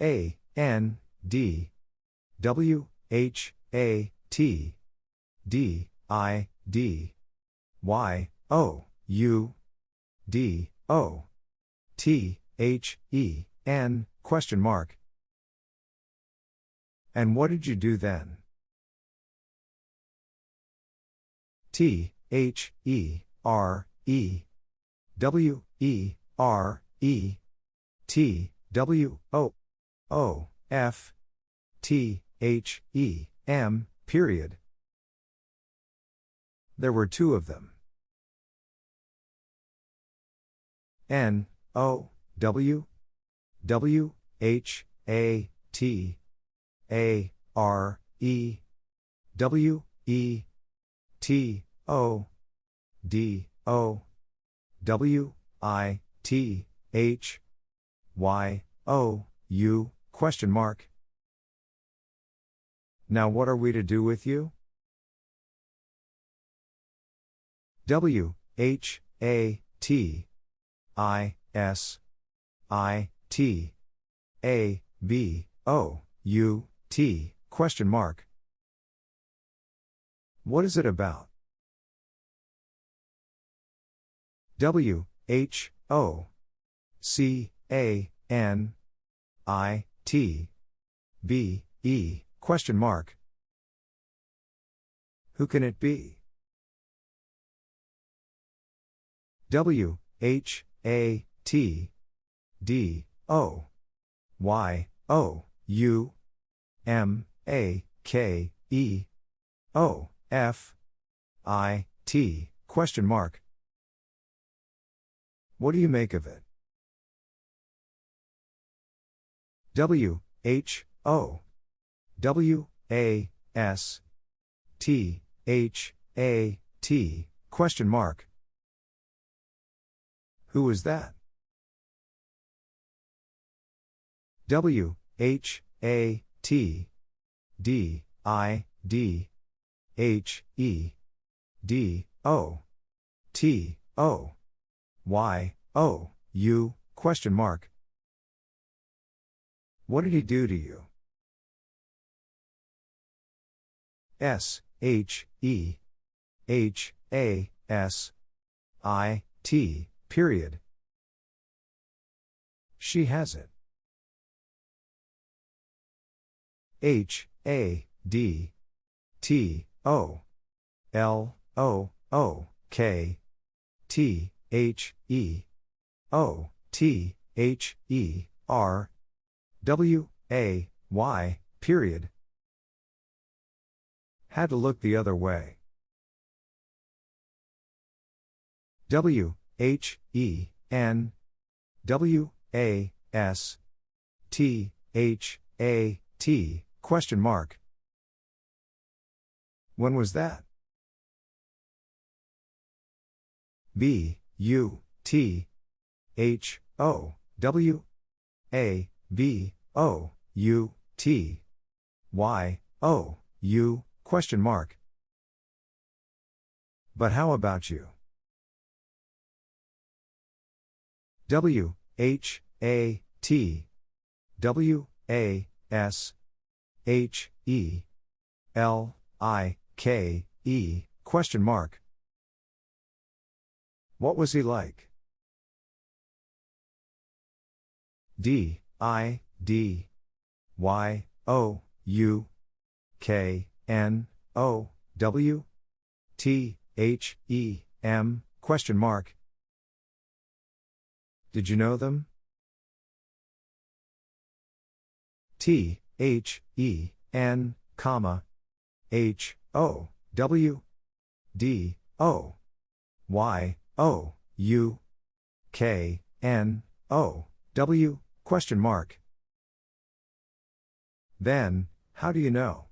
A, N, D, W, H, A, T, D, I, D, Y, O, U, D, O, T, H, E, N, question mark. And what did you do then? T, H, E, R, E, W, E, R, E, T, W, O, O, F, T, H, E, M, period. There were two of them. N, O, W, W, H, A, T, A, R, E, W, E, T, O, D, O, W, I, T, H, Y, O, U, question mark. Now what are we to do with you? W, H, A, T, I, S, I, T, A, B, O, U, T, question mark. What is it about? W, H, O, C, A, N, I, T, B, E, question mark. Who can it be? W H A T D O Y O U M A K E O F I T question mark. What do you make of it? W H O W A S T H A T question mark. Who is that? W H A T D I D H E D O T O Y O U question mark. What did he do to you? S H E H A S I T period. She has it. H A D T O L O O K T H E O T H E R W A Y period. Had to look the other way. W H E N W A S T H A T question mark. When was that? B U T H O W A B O U T Y O U question mark. But how about you? W H A T W A S H E L I K E question mark. What was he like? D I D Y O U K N O W T H E M question mark. Did you know them? T H E N comma H O W D O Y O U K N O W question mark. Then, how do you know?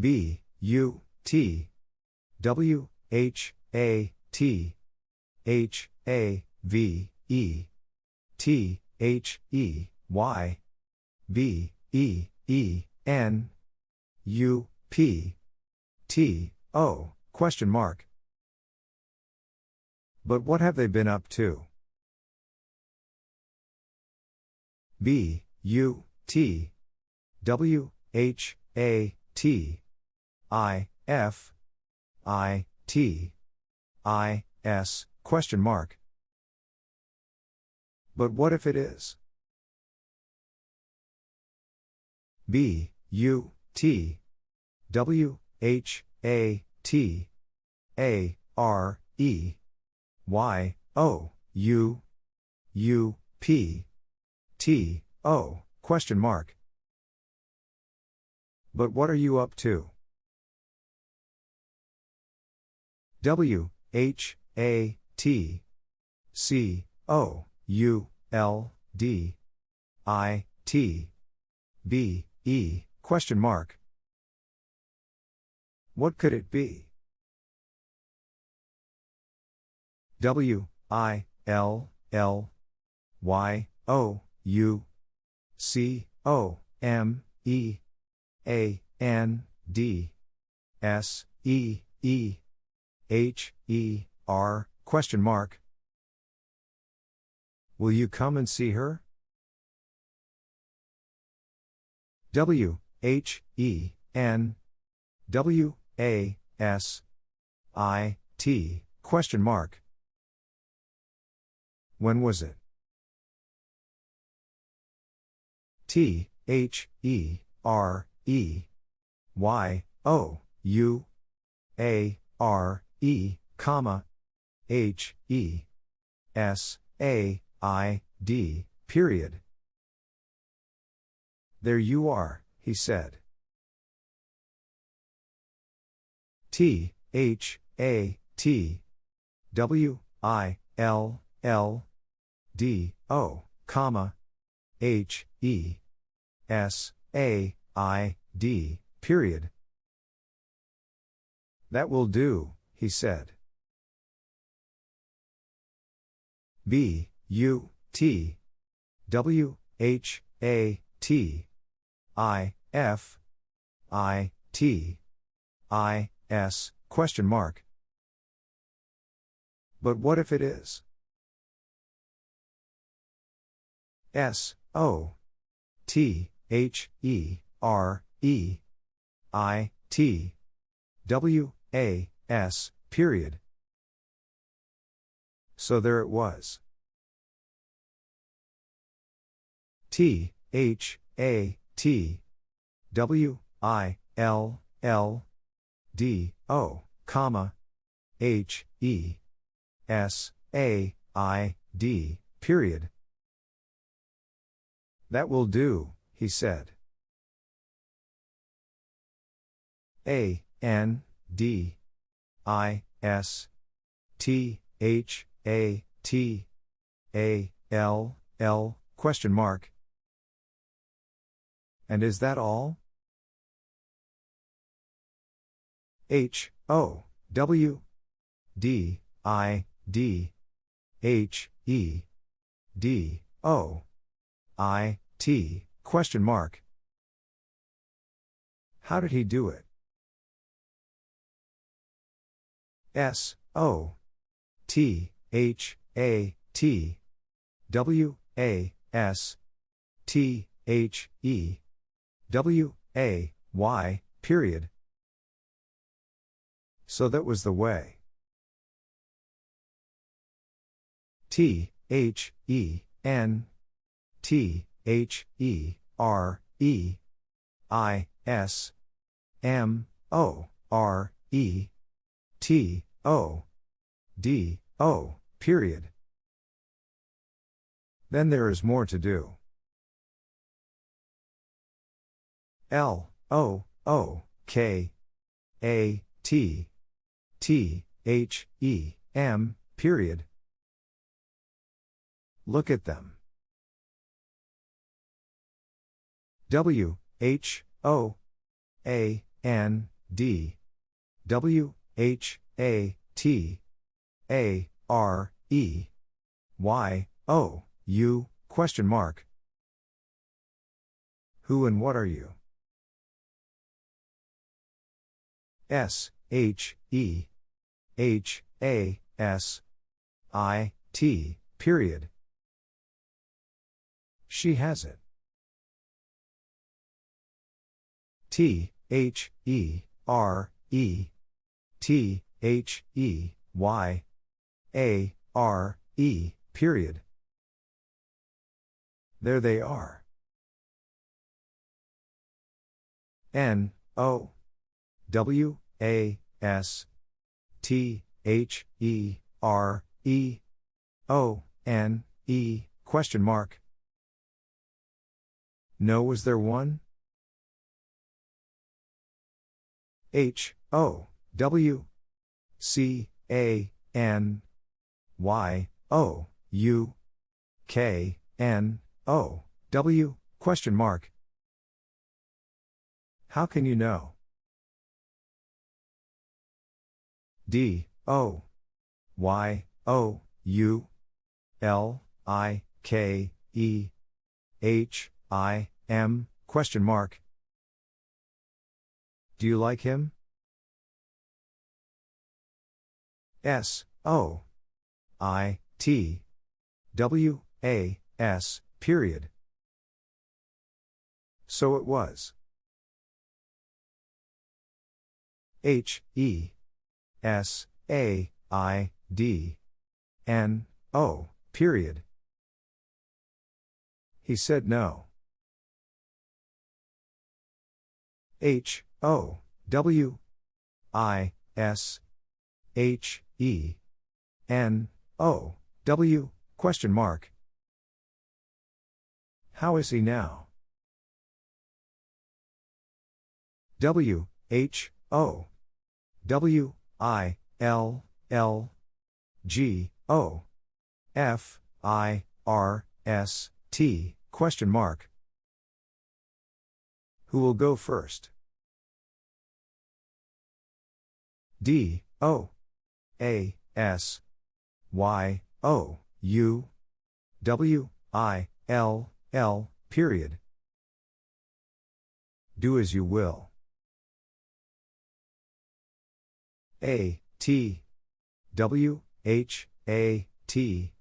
B U T W H A T H A V E T H E Y B E E N U P T O question mark. But what have they been up to? B U T W H A T I F I T I S question mark. But what if it is? B U T W H A T A R E Y O U U P T O question mark. But what are you up to? W H A T C O U L D I T B E question mark. What could it be? W I L L Y O U C O M E A N D S E E H E R question mark. Will you come and see her? W H E N W A S I T question mark. When was it? T H E R E Y O U A R E comma, H, E, S, A, I, D, period. There you are, he said. T, H, A, T, W, I, L, L, D, O, comma, H, E, S, A, I, D, period. That will do, he said. B, U, T, W, H, A, T, I, F, I, T, I, S, question mark. But what if it is? S, O, T, H, E, R, E, I, T, W, A, S, period. So there it was. T, H, A, T, W, I, L, L, D, O, comma, H, E, S, A, I, D, period. That will do, he said. A, N, D, I, S, T, H, A, T, A, L, L, question mark. And is that all? H, O, W, D, I, D, H, E, D, O, I, T, question mark. How did he do it? S, O, T, H, A, T, W, A, S, T, H, E, W, A, Y, period. So that was the way. T, H, E, N, T, H, E, R, E, I, S, M, O, R, E, T, O, D, O, period. Then there is more to do. L, O, O, K, A, T, T, H, E, M, period. Look at them. W, H, O, A, N, D, W, H, A, T, A, R, E, Y, O, U, question mark. Who and what are you? S, H, E, H, A, S, I, T, period. She has it. T, H, E, R, E, T, H, E, Y, A, R, E, period. There they are. N, O, W, A, S, T, H, E, R, E, O, N, E, question mark. No, was there one? H, O, W, C, A, N, Y, O, U, K, N, O, W, question mark. How can you know? D, O, Y, O, U, L, I, K, E, H, I, M, question mark. Do you like him? S, O, I, T, W, A, S, period. So it was. H, E, S, A, I, D, N, O, period. He said no. H, O, W, I, S, H, E N O W question mark. How is he now? W H O W I L L G O F I R S T question mark. Who will go first? D O A S Y O U W I L L period. Do as you will. A T W H A T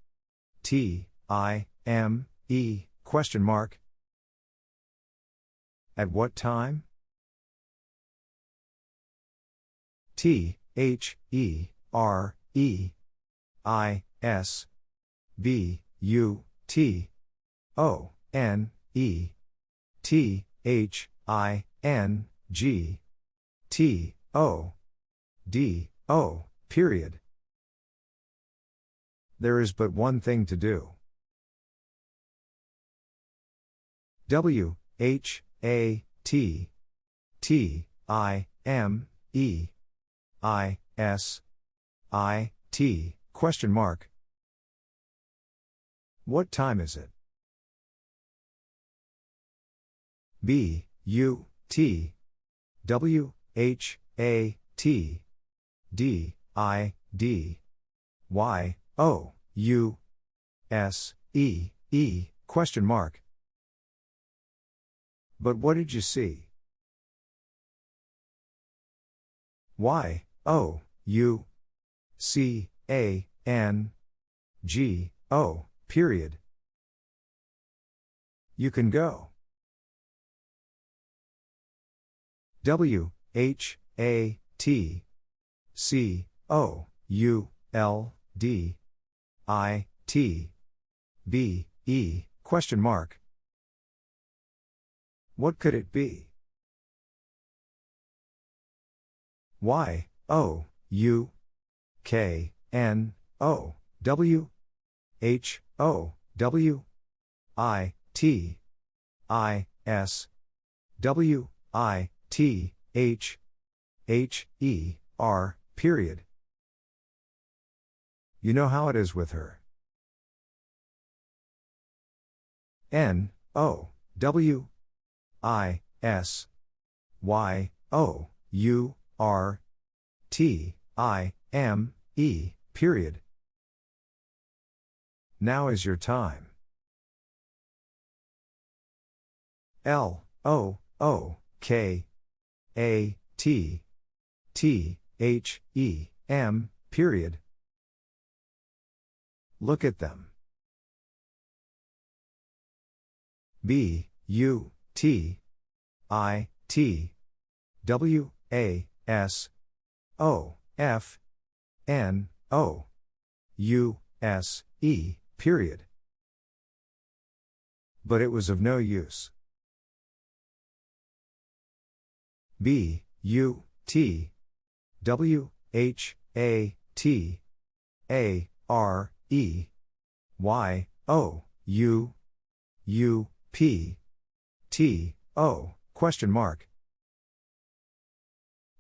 T I M E question mark At what time? T H E R E I S B U T O N E T H I N G T O D O period. There is but one thing to do. W H A T T I M E I S I T question mark. What time is it? B U T W H A T D I D Y O U S E E question mark. But what did you see? Y O U C A N G O period. You can go. W H A T C O U L D I T B E question mark. What could it be? Y O U K N O W H O W I T I S W I T H H E R period. You know how it is with her. N O W I S Y O U R T I M E period. Now is your time. L O O K A T T H E M period. Look at them. B U T I T W A S O F N O U S E period. But it was of no use. B U T W H A T A R E Y O U U P T O question mark.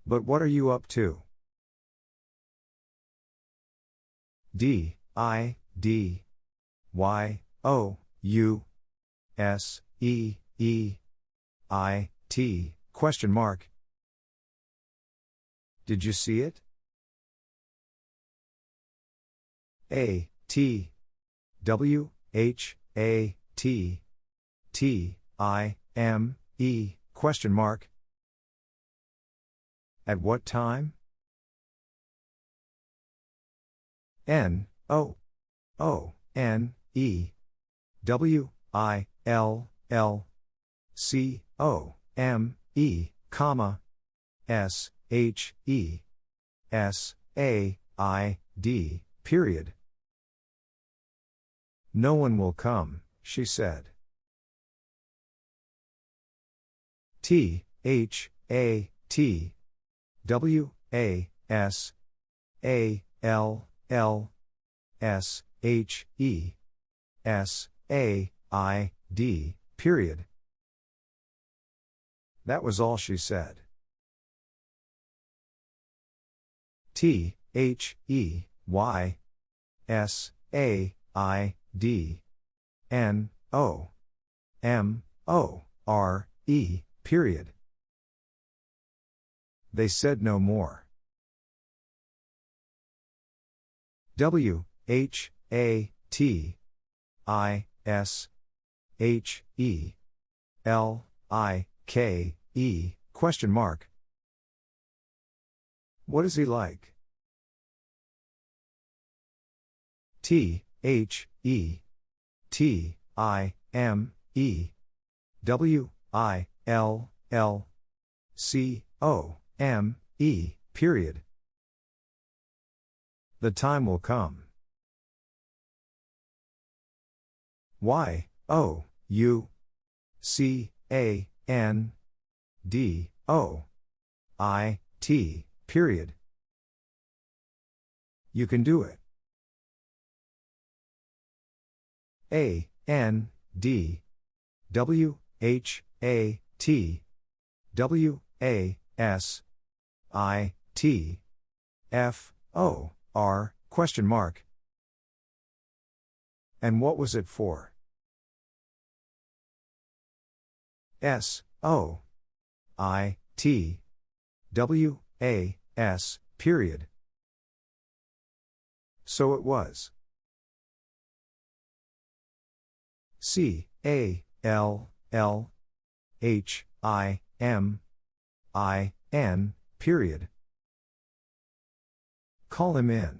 But what are you up to? D I D Y O U S E E I T question mark. Did you see it? A T W H A T T I M E question mark. At what time? N O O N E W I L L C O M E comma S H E S A I D period. No one will come, she said. T H A T W A S A L L S H E S A I D, period. That was all she said. T H E Y S A I D N O M O R E, period. They said no more. W H A T I S H E L I K E question mark. What is he like? T H E T I M E W I L L C O M E period. The time will come. Y O U C A N D O I T period. You can do it. A N D W H A T W A S I T F O R question mark. And what was it for? S O I T W A S period. So it was. C A L L H I M I N period. Call him in.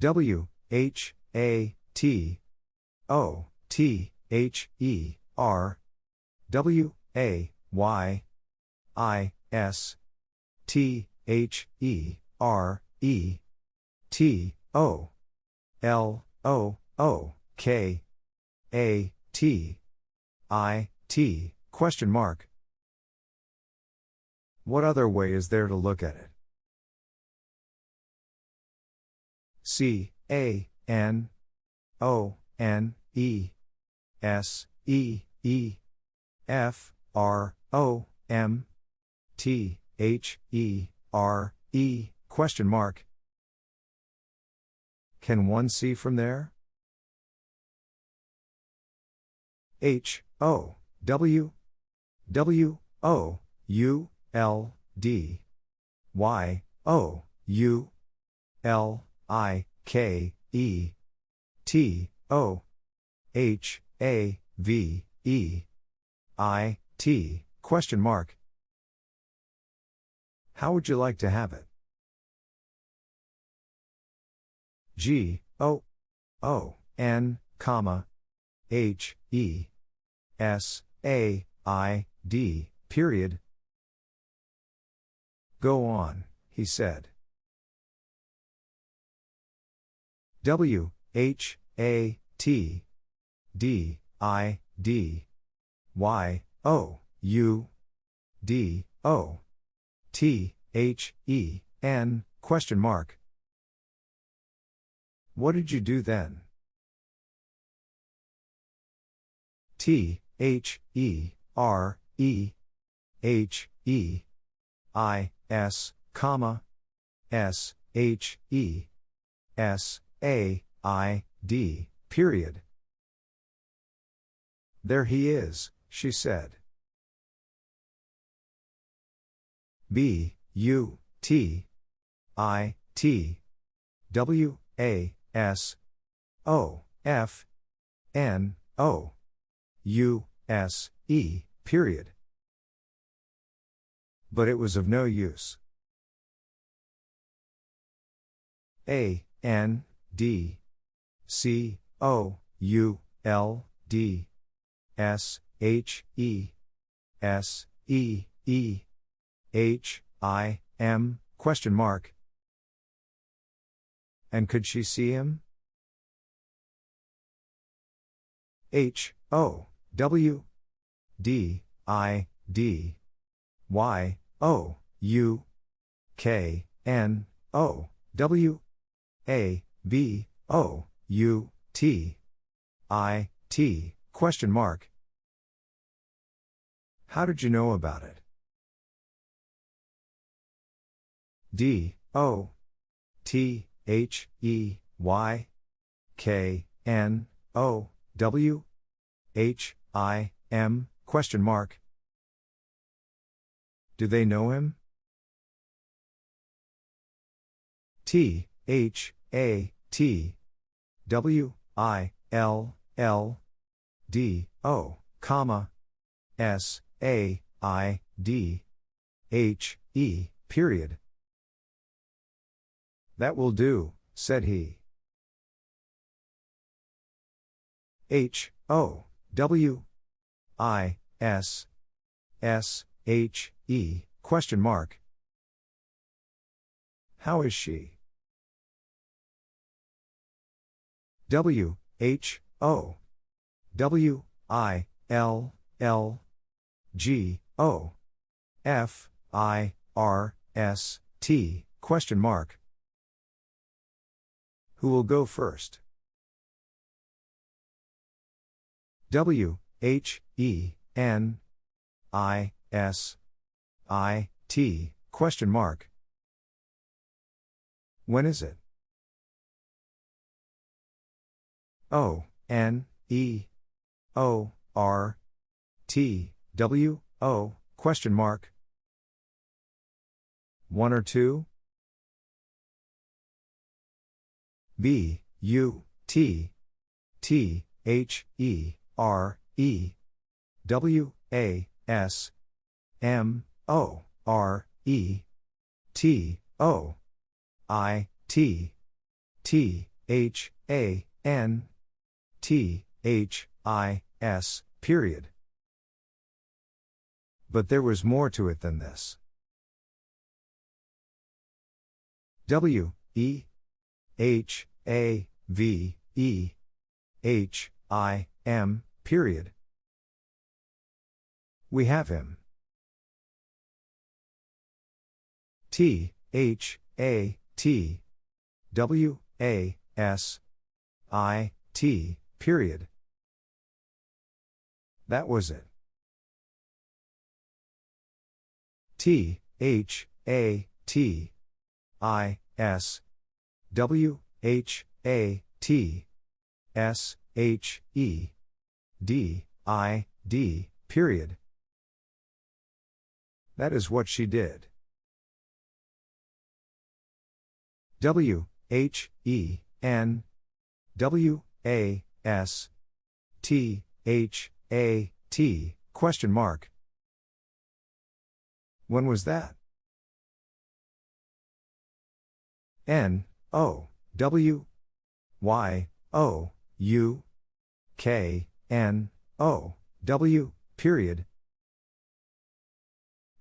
W H A T O T H E R W A Y I S T H E R E T O L O O K A T I T question mark. What other way is there to look at it? C A N O N E S E E F R O M T H E R E question mark. Can one see from there? H O W W O U L D Y O U L I K E T O H A V E I T question mark. How would you like to have it? G O O N comma H E S A I D period Go on, he said. W H A T D I D Y O U D O T H E N question mark. What did you do then? T H E R E H E I S, comma, S, H, E, S, A, I, D, period. There he is, she said. B, U, T, I, T, W, A, S, O, F, N, O, U, S, E, period but it was of no use. A N D C O U L D S H E S E E H I M question mark and could she see him? H O W D I D Y O, U, K, N, O, W, A, B, O, U, T, I, T, question mark. How did you know about it? D, O, T, H, E, Y, K, N, O, W, H, I, M, question mark. Do they know him? T, H, A, T, W, I, L, L, D, O, comma, S, A, I, D, H, E, period. That will do, said he. H, O, W, I, S, S, H, E, question mark. How is she? W, H, O, W, I, L, L, G, O, F, I, R, S, T, question mark. Who will go first? W, H, E, N, I, S, I, T, question mark. When is it? O, N, E, O, R, T, W, O, question mark. One or two? B, U, T, T, H, E, R, E, W, A, S, M, O, R, E, T, O, I, T, T, H, A, N, T, H, I, S, period. But there was more to it than this. W, E, H, A, V, E, H, I, M, period. We have him. T, H, A, T, W, A, S, I, T, period. That was it. T, H, A, T, I, S, W, H, A, T, S, H, E, D, I, D, period. That is what she did. W, H, E, N, W, A, S, T, H, A, T, question mark. When was that? N, O, W, Y, O, U, K, N, O, W, period.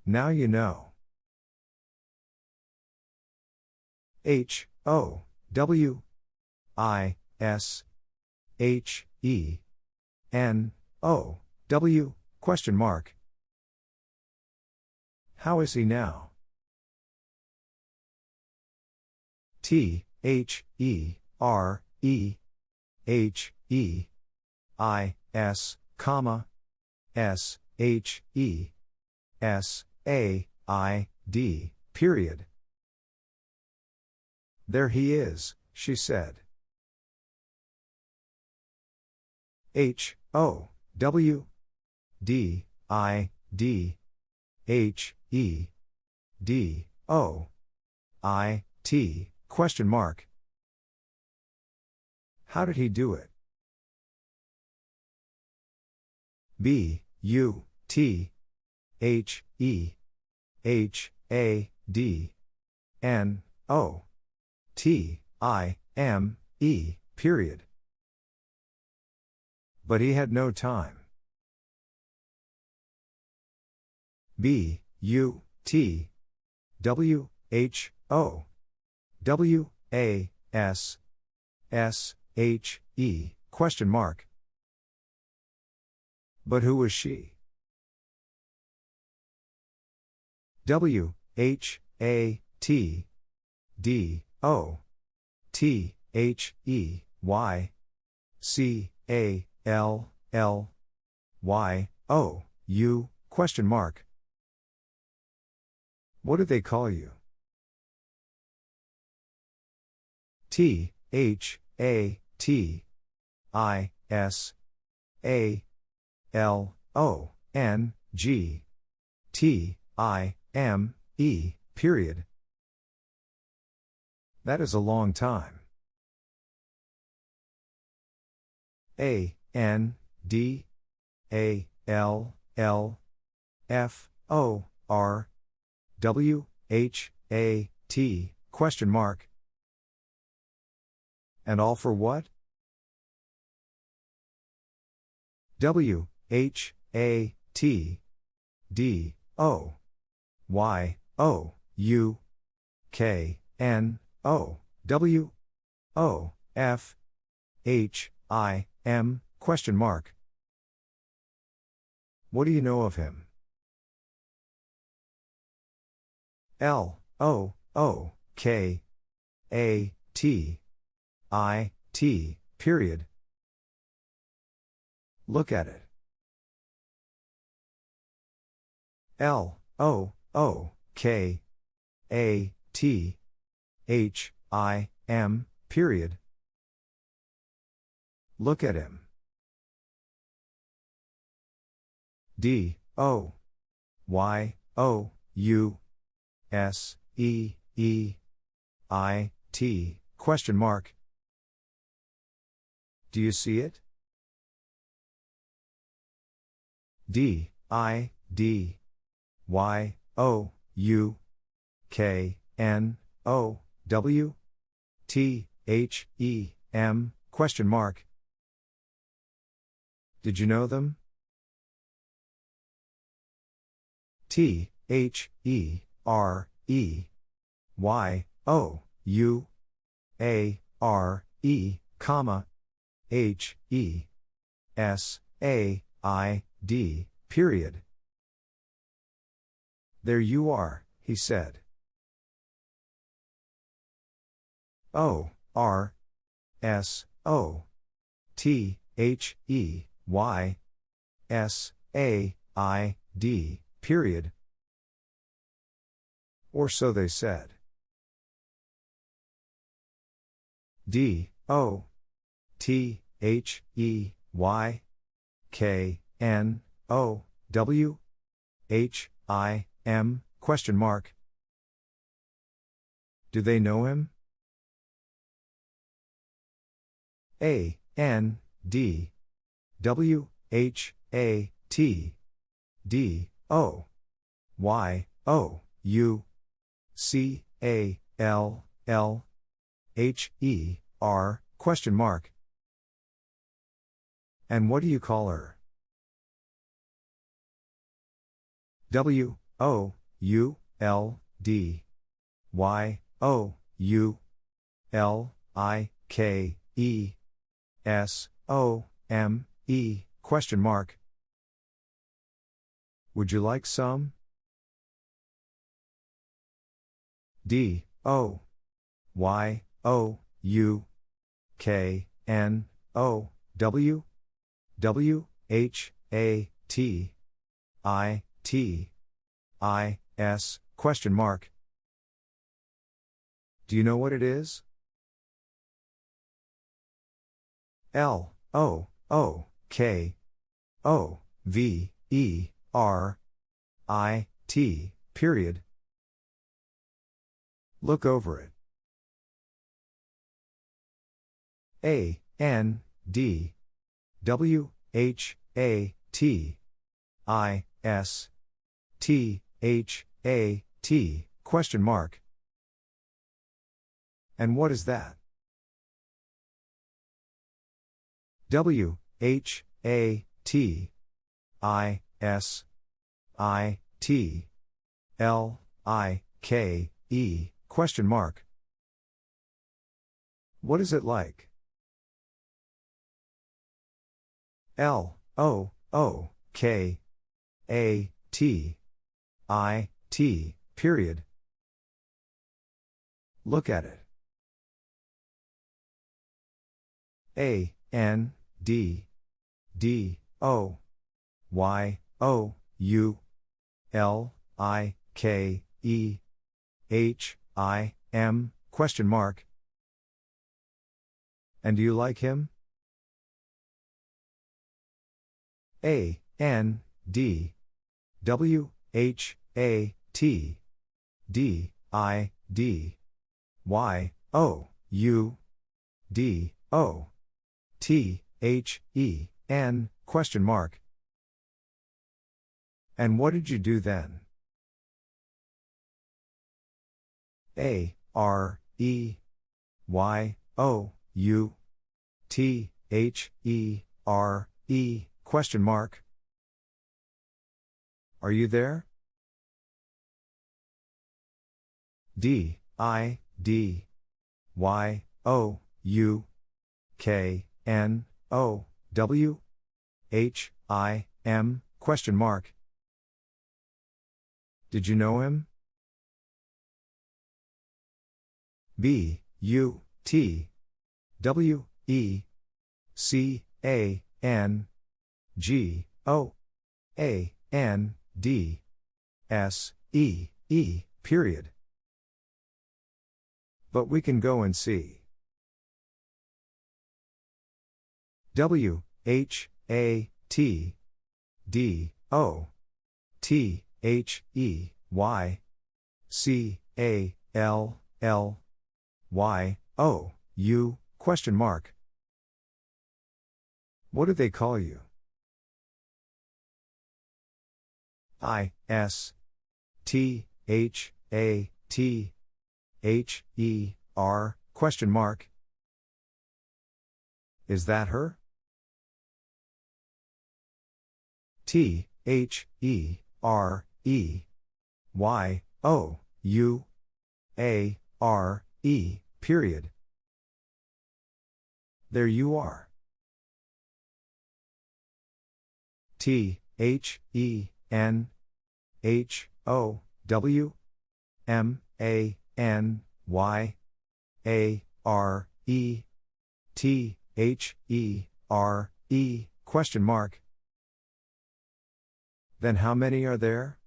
Now you know. H, O, W, I, S, H, E, N, O, W, question mark. How is he now? T, H, E, R, E, H, E, I, S, comma, S, H, E, S, A, I, D, period. There he is, she said. H, O, W, D, I, D, H, E, D, O, I, T, question mark. How did he do it? B, U, T, H, E, H, A, D, N, O, T, I, M, E, period. But he had no time. B, U, T, W, H, O, W, A, S, S, H, E, question mark. But who was she? W, H, A, T D O T H E Y C A L L Y O U question mark. What do they call you? T H A T I S A L O N G T I M E period. That is a long time. A N D A L L F O R W H A T question mark. And all for what? W H A T D O Y O U K N O W O F H I M question mark. What do you know of him? L O O K A T I T period. Look at it. L O O K A T H I M period. Look at him. D O Y O U S E E I T question mark. Do you see it? D I D Y O U K N O W T H E M question mark. Did you know them? T H E R E Y O U A R E comma H E S A I D period. There you are, he said. O R S O T H E Y S A I D period. Or so they said. D O T H E Y K N O W H I M question mark. Do they know him? A N D W H A T D O Y O U C A L L H E R question mark. And what do you call her? W O U L D Y O U L I K E S O M E question mark. Would you like some? D O Y O U K N O W W H A T I T I S question mark. Do you know what it is? L O O K O V E R I T period. Look over it. A N D W H A T I S T H A T question mark. And what is that? W H A T I S I T L I K E question mark. What is it like? L O O K A T I T period. Look at it. A, N, D, D, O, Y, O, U, L, I, K, E, H, I, M, question mark. And do you like him? A, N, D, W, H, A, T, D, I, D, Y, O, U, D, O, T, H, E, N, question mark. And what did you do then? A, R, E, Y, O, U, T, H, E, R, E, question mark. Are you there? D, I, D, Y, O, U, K, N, O, W, H, I, M, question mark. Did you know him? B, U, T, W, E, C, A, N, G, O, A, N, D, S, E, E, period. But we can go and see. W, H, A, T, D, O, T, H, E, Y, C, A, L, L, Y, O, U, question mark. What do they call you? I, S, T, H, A, T, H, E, R, question mark. Is that her? T, H, E, R, E, Y, O, U, A, R, E, period. There you are. T, H, E, N, H, O, W, M, A, N, Y, A, R, E, T, H, E, R, E, question mark. Then how many are there?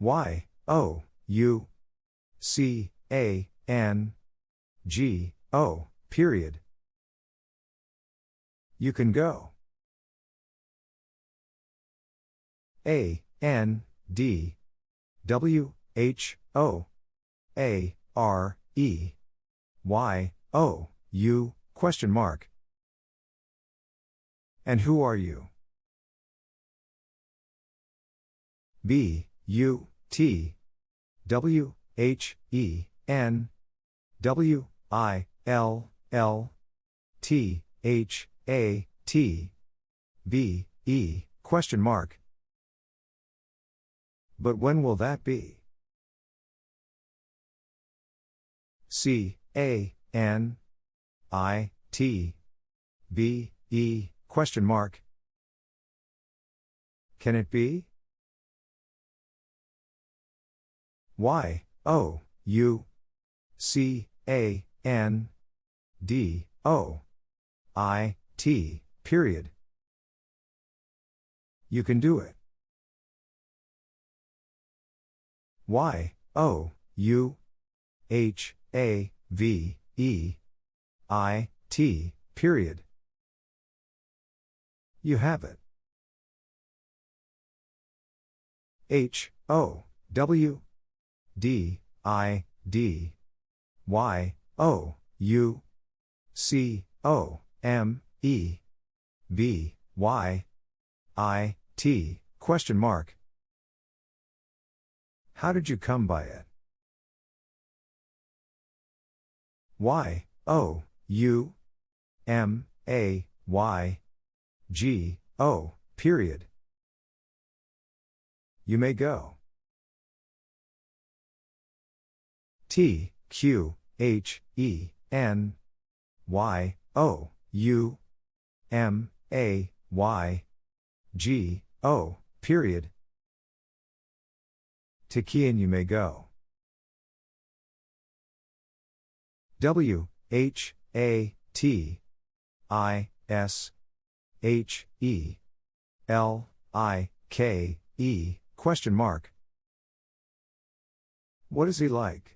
Y, O, U, C, A, N, G, O, period. You can go. A, N, D, W, H, O, A, R, E, Y, O, U, question mark. And who are you? B, U, T, W, H, E, N, W, I, L, L, T, H, A, T, B, E, question mark. But when will that be? C, A, N, I, T, B, E, question mark. Can it be? Y, O, U, C, A, N, D, O, I, T, period. You can do it. Y, O, U, H, A, V, E, I, T, period. You have it. H, O, W, D, I, D, Y, O, U, C, O, M, E, B, Y, I, T, question mark. How did you come by it? Y, O, U, M, A, Y, G, O, period. You may go. T, Q, H, E, N, Y, O, U, M, A, Y, G, O, period. To Kian you may go. W, H, A, T, I, S, H, E, L, I, K, E, question mark. What is he like?